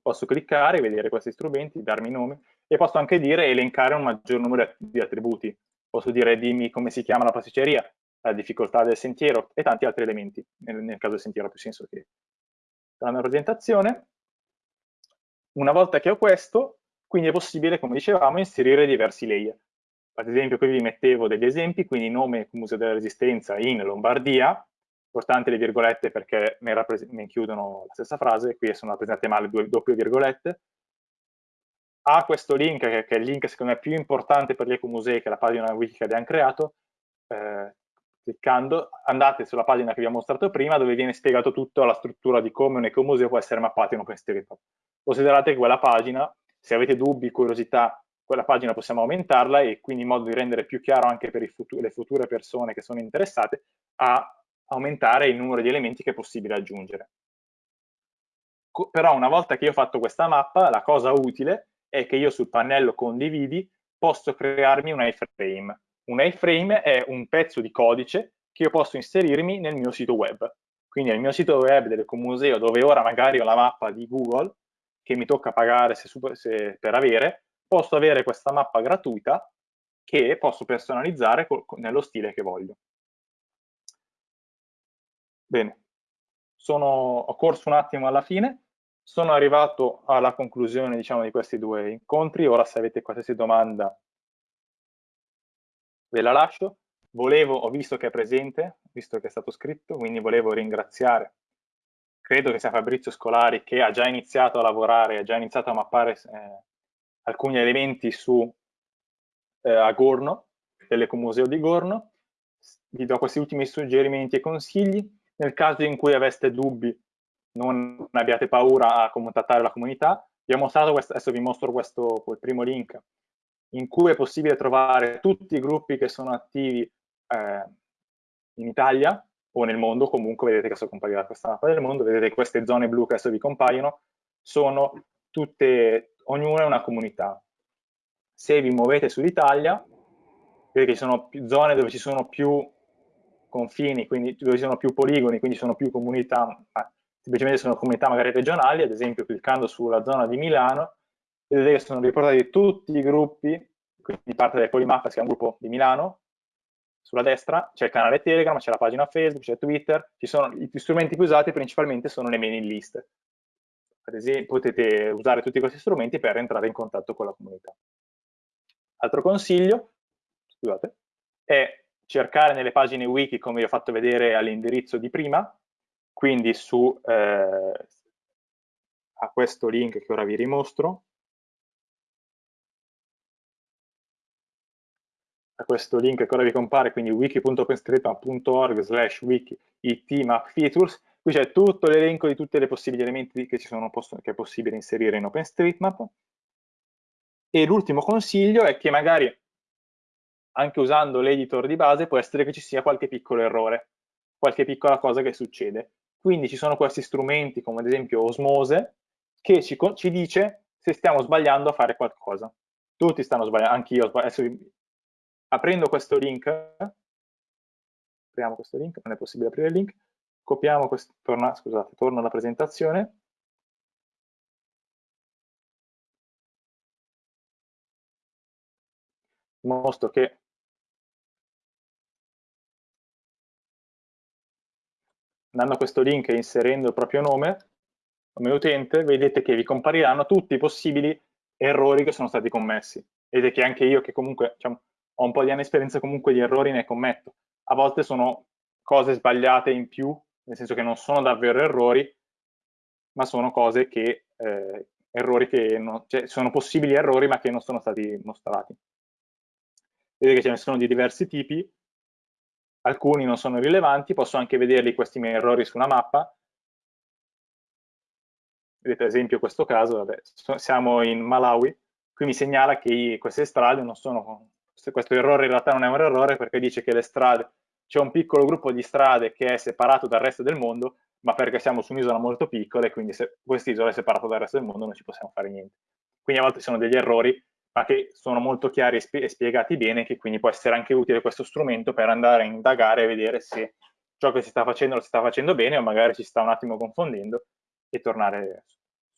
posso cliccare, vedere questi strumenti, darmi nome e posso anche dire elencare un maggior numero di attributi. Posso dire dimmi come si chiama la pasticceria, la difficoltà del sentiero e tanti altri elementi. Nel, nel caso del sentiero ha più senso che la mia presentazione. Una volta che ho questo, quindi è possibile, come dicevamo, inserire diversi layer ad esempio qui vi mettevo degli esempi, quindi nome Museo della Resistenza in Lombardia, importante le virgolette perché mi, mi chiudono la stessa frase, qui sono rappresentate male due doppie virgolette, ha questo link, che, che, è il link secondo me più importante per gli ecomusei, che è la pagina wiki che abbiamo creato, eh, cliccando andate sulla pagina che vi ho mostrato prima, dove viene spiegato tutta la struttura di come un ecomuseo può essere mappato in OpenStreetMap. Considerate che quella pagina, se avete dubbi, curiosità, quella pagina possiamo aumentarla e quindi in modo di rendere più chiaro anche per futu le future persone che sono interessate a aumentare il numero di elementi che è possibile aggiungere. Co però una volta che io ho fatto questa mappa, la cosa utile è che io sul pannello condividi posso crearmi un iframe. Un iframe è un pezzo di codice che io posso inserirmi nel mio sito web. Quindi nel mio sito web dell'Ecomuseo, dove ora magari ho la mappa di Google, che mi tocca pagare se, se, per avere, posso avere questa mappa gratuita che posso personalizzare nello stile che voglio. Bene, sono, ho corso un attimo alla fine, sono arrivato alla conclusione diciamo, di questi due incontri, ora se avete qualsiasi domanda ve la lascio. Volevo, ho visto che è presente, visto che è stato scritto, quindi volevo ringraziare, credo che sia Fabrizio Scolari, che ha già iniziato a lavorare, ha già iniziato a mappare eh, alcuni elementi su eh, a Gorno, dell'Ecomuseo di Gorno. Vi do questi ultimi suggerimenti e consigli. Nel caso in cui aveste dubbi, non abbiate paura a contattare la comunità. Vi ho mostrato questo, adesso vi mostro questo il primo link, in cui è possibile trovare tutti i gruppi che sono attivi eh, in Italia o nel mondo, comunque vedete che sto comparire da questa mappa del mondo, vedete queste zone blu che adesso vi compaiono, sono tutte, ognuna è una comunità. Se vi muovete sull'Italia, che ci sono zone dove ci sono più confini, quindi dove ci sono più poligoni, quindi sono più comunità, semplicemente sono comunità magari regionali, ad esempio cliccando sulla zona di Milano, vedete che sono riportati tutti i gruppi, quindi parte del Polimappa, che è un gruppo di Milano, sulla destra c'è il canale Telegram, c'è la pagina Facebook, c'è Twitter, sono, gli strumenti più usati principalmente sono le mailing list. Ad esempio, potete usare tutti questi strumenti per entrare in contatto con la comunità. Altro consiglio, scusate, è cercare nelle pagine wiki, come vi ho fatto vedere all'indirizzo di prima, quindi su eh, a questo link che ora vi rimostro, a questo link che ora vi compare, quindi wiki.openstreetmap.org slash wiki itmapfeatures, qui c'è tutto l'elenco di tutti i possibili elementi che, sono, che è possibile inserire in OpenStreetMap. E l'ultimo consiglio è che magari anche usando l'editor di base può essere che ci sia qualche piccolo errore, qualche piccola cosa che succede. Quindi ci sono questi strumenti come ad esempio Osmose che ci, ci dice se stiamo sbagliando a fare qualcosa. Tutti stanno sbagliando, anch'io adesso aprendo questo link, apriamo questo link, non è possibile aprire il link, copiamo questo, scusate, torno alla presentazione, mostro che andando a questo link e inserendo il proprio nome come utente, vedete che vi compariranno tutti i possibili errori che sono stati commessi. Vedete che anche io, che comunque diciamo, ho un po' di anni di esperienza comunque di errori ne commetto. A volte sono cose sbagliate in più, nel senso che non sono davvero errori, ma sono cose che, eh, errori che non, cioè, sono possibili errori ma che non sono stati mostrati. Vedete che ce ne sono di diversi tipi, alcuni non sono rilevanti, posso anche vederli questi miei errori su una mappa. Vedete ad esempio questo caso, vabbè, siamo in Malawi, qui mi segnala che queste strade non sono questo errore in realtà non è un errore perché dice che le strade, c'è un piccolo gruppo di strade che è separato dal resto del mondo, ma perché siamo su un'isola molto piccola e quindi se quest'isola è separata dal resto del mondo non ci possiamo fare niente. Quindi a volte sono degli errori, ma che sono molto chiari e, spie spiegati bene, che quindi può essere anche utile questo strumento per andare a indagare e vedere se ciò che si sta facendo lo si sta facendo bene o magari ci sta un attimo confondendo e tornare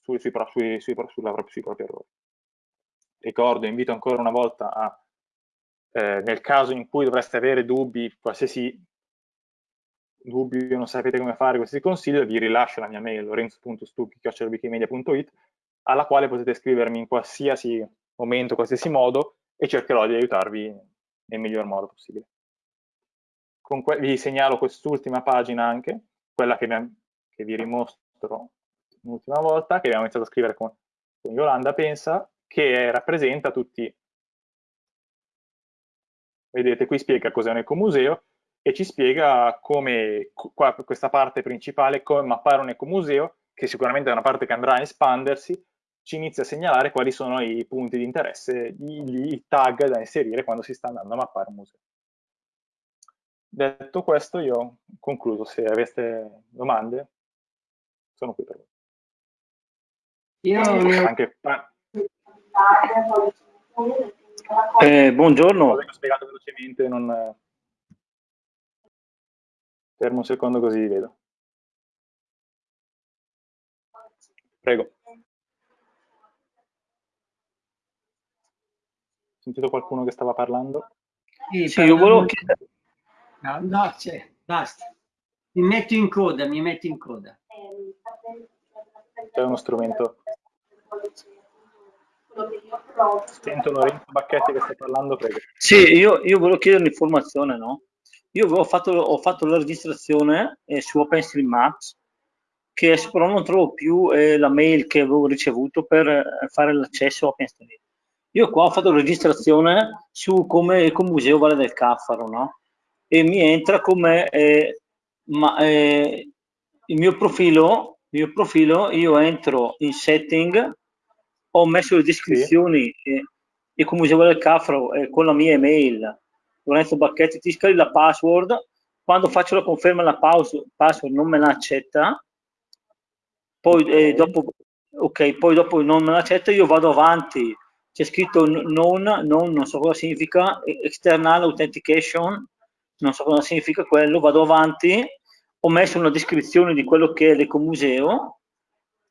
su, sui, sui, sui, sui propri errori. Ricordo, invito ancora una volta a eh, nel caso in cui dovreste avere dubbi, qualsiasi dubbio, non sapete come fare questi consigli, vi rilascio la mia mail lorenzo.stucchi.wikimedia.it alla quale potete scrivermi in qualsiasi momento, qualsiasi modo e cercherò di aiutarvi nel miglior modo possibile. vi segnalo quest'ultima pagina anche, quella che, che vi rimostro l'ultima volta, che abbiamo iniziato a scrivere con, con Yolanda Pensa, che rappresenta tutti Vedete, qui spiega cos'è un ecomuseo e ci spiega come, qua, questa parte principale, come mappare un ecomuseo, che sicuramente è una parte che andrà a espandersi, ci inizia a segnalare quali sono i punti di interesse, i, i tag da inserire quando si sta andando a mappare un museo. Detto questo, io ho concluso. Se aveste domande, sono qui per voi. Io anche... Eh, buongiorno. Ho spiegato velocemente, non... Fermo un secondo così vi vedo. Prego. Ho sentito qualcuno che stava parlando? Sì, sì io volevo chiedere... No, no c'è, basta. Mi metto in coda, mi metto in coda. C'è uno strumento. Sento Lorenzo Bacchetti che sta parlando, prego. Sì, io, io volevo chiedere un'informazione, no? Io ho fatto, ho fatto la registrazione eh, su OpenStreetMaps, che però non trovo più eh, la mail che avevo ricevuto per eh, fare l'accesso a OpenStreet. Io qua ho fatto la registrazione su come Ecomuseo Valle del Caffaro, no? E mi entra come eh, ma, eh, il mio profilo, il mio profilo, io entro in setting, ho messo le descrizioni sì. e, Ecomuseo Valle del Caffaro eh, con la mia email, Lorenzo Bacchetti, ti scrivi la password, quando faccio la conferma la password non me la accetta, poi okay. eh, dopo ok, poi dopo non me l'accetta, io vado avanti c'è scritto non, non, non so cosa significa, external authentication, non so cosa significa quello, vado avanti, ho messo una descrizione di quello che è l'ecomuseo,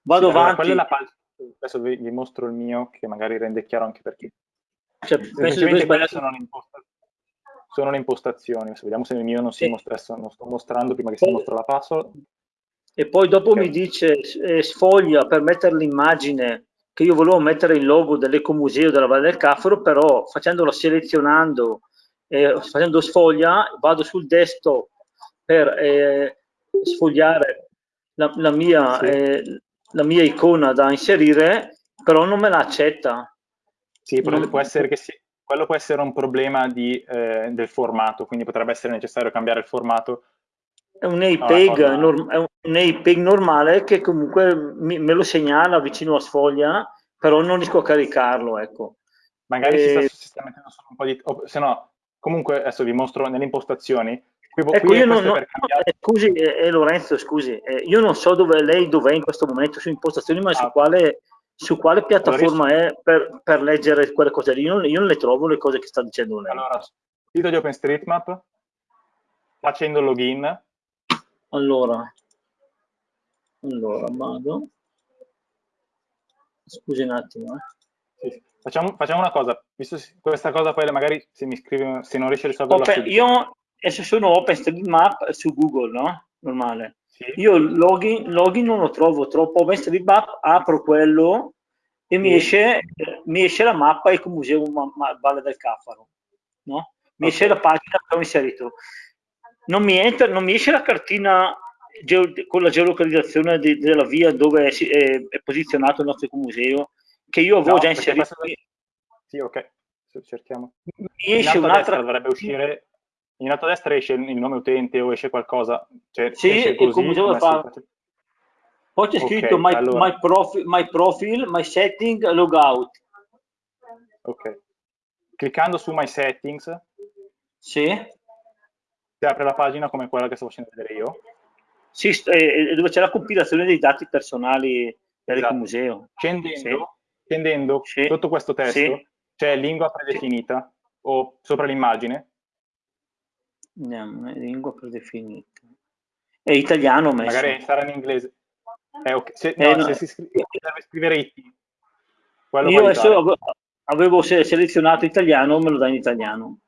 vado sì, avanti. Allora, adesso vi, vi, mostro il mio, che magari rende chiaro anche per chi. Cioè, Semplicemente quelle sono le, sono le impostazioni, adesso vediamo se il mio non si sì. mostra, non sto mostrando prima che si mostra la password. E poi dopo okay. mi dice eh, sfoglia per mettere l'immagine che io volevo mettere il logo dell'Ecomuseo della Valle del Caffaro, però facendolo selezionando, eh, facendo sfoglia, vado sul desktop per eh, sfogliare la, la, mia, sì. eh, la, mia, icona da inserire, però non me la accetta. Sì, non... può essere che sì. Quello può essere un problema di, eh, del formato, quindi potrebbe essere necessario cambiare il formato è un JPEG, norm- è un JPEG normale che comunque mi, me lo segnala vicino a sfoglia, però non riesco a caricarlo, ecco. Magari e... si, sta, si, sta, mettendo solo un po' di... Se no, comunque adesso vi mostro nelle impostazioni. Qui, ecco, qui io non, non, eh, scusi, eh, eh, Lorenzo, scusi, eh, io non so dove lei dov'è in questo momento su impostazioni, ma ah. su, quale, su quale piattaforma allora, è per, per, leggere quelle cose lì. Io, io non le trovo le cose che sta dicendo lei. Allora, sito di OpenStreetMap, facendo login, allora, allora vado. Scusi un attimo. Eh. Sì. Facciamo, facciamo, una cosa, visto questa cosa poi magari se mi scrive, se non riesce a risolverla Open, Io adesso sono OpenStreetMap su Google, no? Normale. Sì. Io login, login non lo trovo troppo OpenStreetMap, apro quello e sì. mi, esce, mi esce la mappa Ecomuseo Valle del Caffaro, no? Mi okay. esce la pagina che ho inserito non mi, entra, non mi esce la cartina con la geolocalizzazione de, della via dove è, è, è, posizionato il nostro museo, che io avevo no, già inserito. Questo... Sì, ok, cerchiamo. Mi esce un'altra... dovrebbe uscire, in alto a destra esce il nome utente o esce qualcosa. Cioè, sì, esce così, museo fa... Poi c'è scritto okay, my, allora. my, profile, my profile, my setting, logout. Ok. Cliccando su my settings. Sì si apre la pagina come quella che sto facendo vedere io. Sì, dove c'è la compilazione dei dati personali dell'ecomuseo. Esatto. Scendendo, sì. scendendo sì. sotto questo testo sì. c'è lingua predefinita o sopra l'immagine. Andiamo, lingua predefinita. È italiano messo. Magari sarà in inglese. Eh, okay. se, eh, no, no. se si scrive, serve scrivere IT. Io adesso avevo, selezionato italiano, me lo dai in italiano.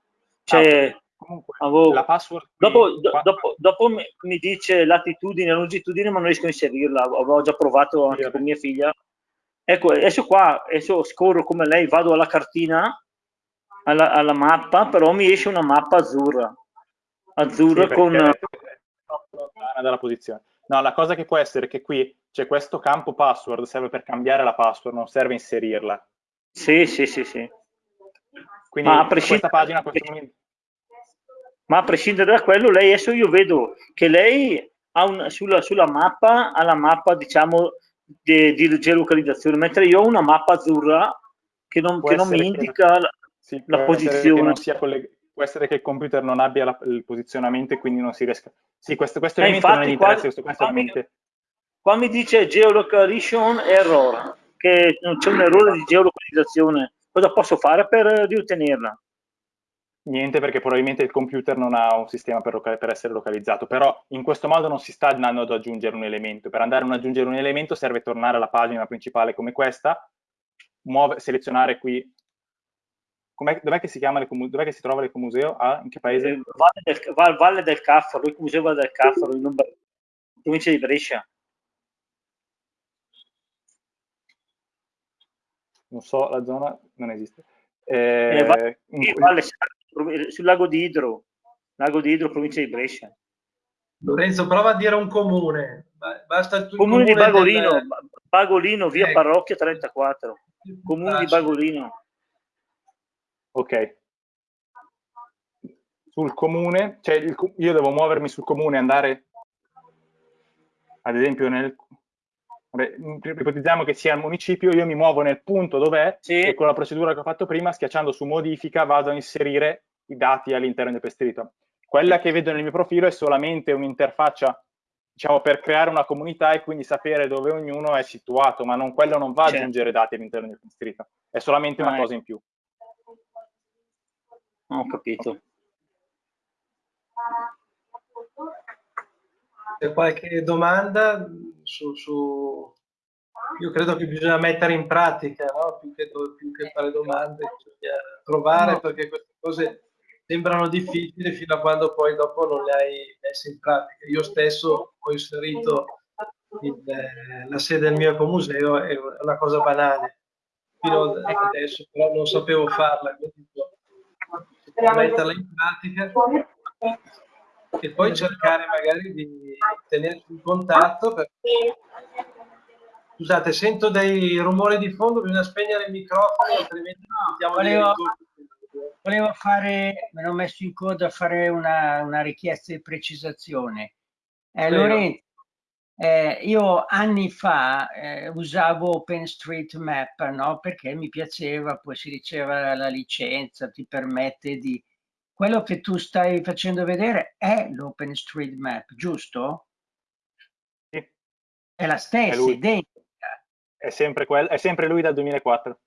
C'è... Ah, Comunque, avevo... la password... Dopo, do, dopo, dopo mi, mi, dice latitudine e longitudine, ma non riesco a inserirla. Avevo già provato anche sì, con mia figlia. Ecco, adesso qua, adesso scorro come lei, vado alla cartina, alla, alla mappa, però mi esce una mappa azzurra. Azzurra sì, con... dalla posizione. No, la cosa che può essere è che qui c'è questo campo password, serve per cambiare la password, non serve inserirla. Sì, sì, sì, sì. Quindi Ma a questa pagina questo ma a prescindere da quello, lei adesso io vedo che lei ha una, sulla, sulla mappa ha la mappa diciamo di, di geolocalizzazione, mentre io ho una mappa azzurra che non, che non mi indica che, la, sì, la posizione. Può essere che il computer non abbia la, il posizionamento e quindi non si riesca. Sì, questo, questo eh, infatti, non qua, questo, questo qua, mi, qua mi dice geolocalization error, che non c'è un errore di geolocalizzazione. Cosa posso fare per riottenerla? Niente perché probabilmente il computer non ha un sistema per, per, essere localizzato, però in questo modo non si sta andando ad aggiungere un elemento. Per andare ad aggiungere un elemento serve tornare alla pagina principale come questa, muove, selezionare qui dov'è che si chiama dov'è che si trova l'ecomuseo? Ah, in che paese? Eh, Valle del, Valle del Caffaro, l'ecomuseo Valle del Caffaro, in provincia di Brescia. Non so, la zona non esiste. Eh, eh, valle, in... valle, sul lago di Idro, lago di Idro, provincia di Brescia. Lorenzo, prova a dire un comune. Basta comune, comune di Bagolino, del... Bagolino, via ecco. Parrocchia 34. Comune di Bagolino. Ok. Sul comune, cioè il, io devo muovermi sul comune andare, ad esempio, nel... Vabbè, ipotizziamo che sia il municipio, io mi muovo nel punto dov'è sì. e con la procedura che ho fatto prima, schiacciando su modifica, vado a inserire i dati all'interno del pestito. Quella che vedo nel mio profilo è solamente un'interfaccia diciamo, per creare una comunità e quindi sapere dove ognuno è situato, ma non, quello non va a aggiungere dati all'interno del distrito, è solamente una cosa in più. Ho capito. C'è qualche domanda su, su, Io credo che bisogna mettere in pratica, no? più, che, più, che, fare domande, bisogna provare no. perché queste cose sembrano difficili fino a quando poi dopo non le hai messe in pratica. Io stesso ho inserito il, eh, la sede del mio ecomuseo, è una cosa banale, fino adesso però non sapevo farla, quindi metterla in pratica e poi cercare magari di tenersi in contatto. Perché... Scusate, sento dei rumori di fondo, bisogna spegnere il microfono, altrimenti no, volevo, volevo fare, me l'ho messo in coda a fare una, una richiesta di precisazione. Eh, Lorenzo, eh, io anni fa eh, usavo OpenStreetMap no? perché mi piaceva, poi si riceve la licenza, ti permette di... Quello che tu stai facendo vedere è l'OpenStreetMap, giusto? Sì. È la stessa, è identica. È sempre, quel, è sempre lui dal 2004.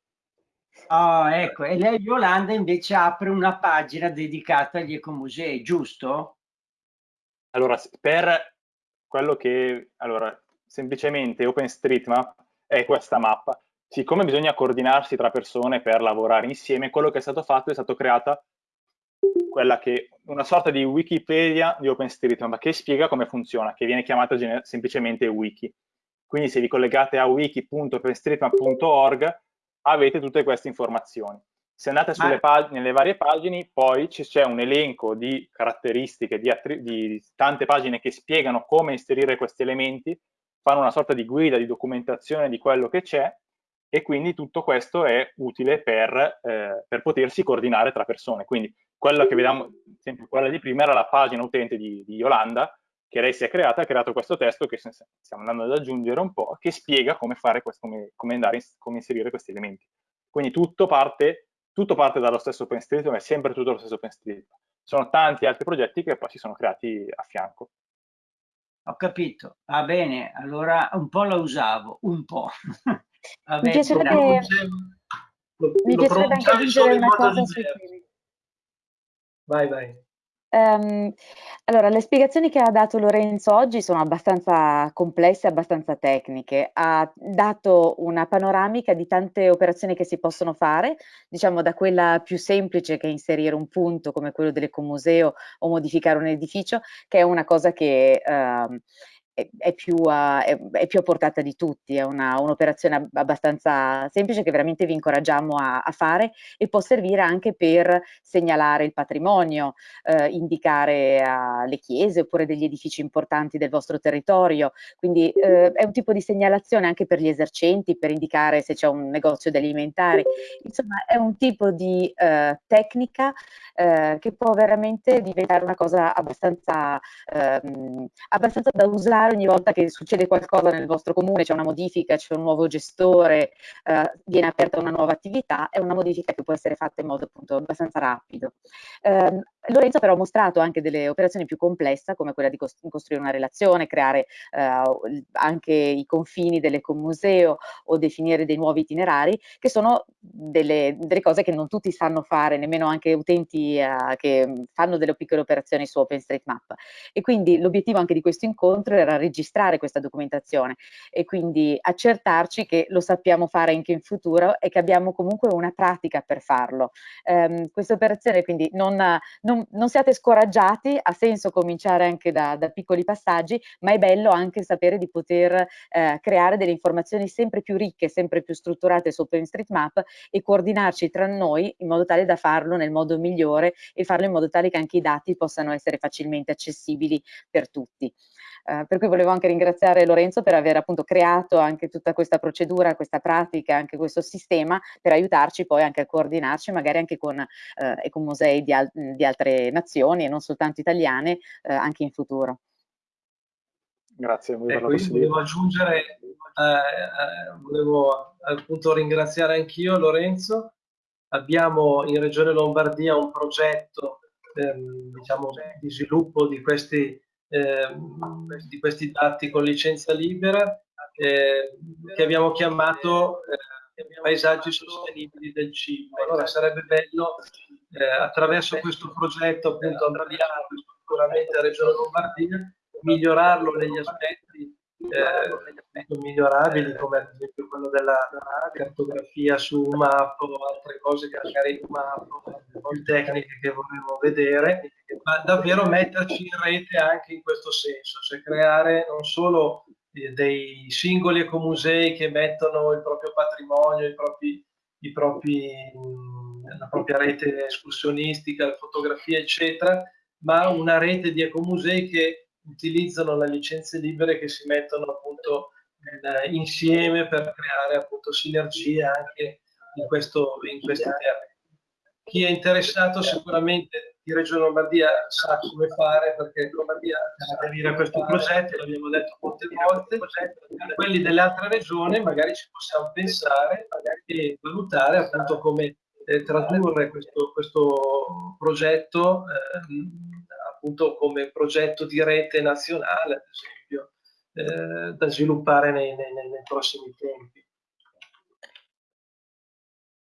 Oh, ecco, e lei Yolanda invece apre una pagina dedicata agli ecomusei, giusto? Allora, per quello che, allora, semplicemente OpenStreetMap è questa mappa. Siccome bisogna coordinarsi tra persone per lavorare insieme, quello che è stato fatto è stata creata quella che una sorta di Wikipedia di OpenStreetMap che spiega come funziona, che viene chiamata semplicemente wiki. Quindi se vi collegate a wiki.openstreetmap.org avete tutte queste informazioni. Se andate nelle varie pagine, poi c'è un elenco di caratteristiche, di, di, tante pagine che spiegano come inserire questi elementi, fanno una sorta di guida, di documentazione di quello che c'è e quindi tutto questo è utile per, eh, per, potersi coordinare tra persone. Quindi quella che vediamo, esempio quella di prima era la pagina utente di, di Yolanda, che lei si è creata, ha creato questo testo che stiamo andando ad aggiungere un po', che spiega come fare questo, come, come, andare, come inserire questi elementi. Quindi tutto parte tutto parte dallo stesso OpenStreetMap, è sempre tutto lo stesso OpenStreetMap. Sono tanti altri progetti che poi si sono creati a fianco. Ho capito, va bene, allora un po' la usavo, un po'. Vabbè, mi piacerebbe, lo, mi piacerebbe anche aggiungere una cosa su Vai, vai. Um, allora, le spiegazioni che ha dato Lorenzo oggi sono abbastanza complesse, abbastanza tecniche. Ha dato una panoramica di tante operazioni che si possono fare, diciamo da quella più semplice che è inserire un punto come quello dell'ecomuseo o modificare un edificio, che è una cosa che uh, è, più, uh, è, è, più, a portata di tutti, è un'operazione un abbastanza semplice che veramente vi incoraggiamo a, a, fare e può servire anche per segnalare il patrimonio, eh, indicare le chiese oppure degli edifici importanti del vostro territorio, quindi eh, è un tipo di segnalazione anche per gli esercenti, per indicare se c'è un negozio di alimentari, insomma è un tipo di eh, tecnica eh, che può veramente diventare una cosa abbastanza, ehm, abbastanza da usare ogni volta che succede qualcosa nel vostro comune, c'è una modifica, c'è un nuovo gestore, eh, viene aperta una nuova attività, è una modifica che può essere fatta in modo appunto abbastanza rapido. Eh, Lorenzo però ha mostrato anche delle operazioni più complesse, come quella di costruire una relazione, creare eh, anche i confini dell'ecomuseo o definire dei nuovi itinerari, che sono delle, delle, cose che non tutti sanno fare, nemmeno anche utenti eh, che fanno delle piccole operazioni su OpenStreetMap. E quindi l'obiettivo anche di questo incontro era registrare questa documentazione e quindi accertarci che lo sappiamo fare anche in futuro e che abbiamo comunque una pratica per farlo. Um, questa operazione quindi non, non, non, siate scoraggiati, ha senso cominciare anche da, da, piccoli passaggi, ma è bello anche sapere di poter eh, creare delle informazioni sempre più ricche, sempre più strutturate su OpenStreetMap e coordinarci tra noi in modo tale da farlo nel modo migliore e farlo in modo tale che anche i dati possano essere facilmente accessibili per tutti. Uh, per cui volevo anche ringraziare Lorenzo per aver appunto creato anche tutta questa procedura, questa pratica, anche questo sistema per aiutarci poi anche a coordinarci magari anche con uh, ecomusei di, al di, altre nazioni e non soltanto italiane uh, anche in futuro. Grazie. Ecco, io volevo aggiungere, volevo appunto ringraziare anch'io Lorenzo. Abbiamo in Regione Lombardia un progetto ehm, diciamo, di sviluppo di questi, ehm, di questi dati con licenza libera eh, che abbiamo chiamato eh, paesaggi sostenibili del cibo. Allora sarebbe bello eh, attraverso questo progetto appunto ampliato sicuramente a Regione Lombardia migliorarlo negli aspetti eh, migliorabili come ad esempio quello della cartografia su map o altre cose che magari più tecniche che vorremmo vedere, ma davvero metterci in rete anche in questo senso, cioè creare non solo eh, dei singoli ecomusei che mettono il proprio patrimonio, i propri, i propri, la propria rete escursionistica, le fotografie, eccetera, ma una rete di ecomusei che utilizzano le licenze libere che si mettono appunto eh, insieme per creare appunto sinergie anche in, questo, in questi termini. Chi è interessato sicuramente di Regione Lombardia sa come fare perché Lombardia deve aderire a questo progetto, l'abbiamo detto molte volte, quelli delle altre regioni magari ci possiamo pensare e valutare appunto come eh, tradurre questo, questo progetto eh, appunto come progetto di rete nazionale, ad esempio, eh, da sviluppare nei, nei, nei prossimi tempi.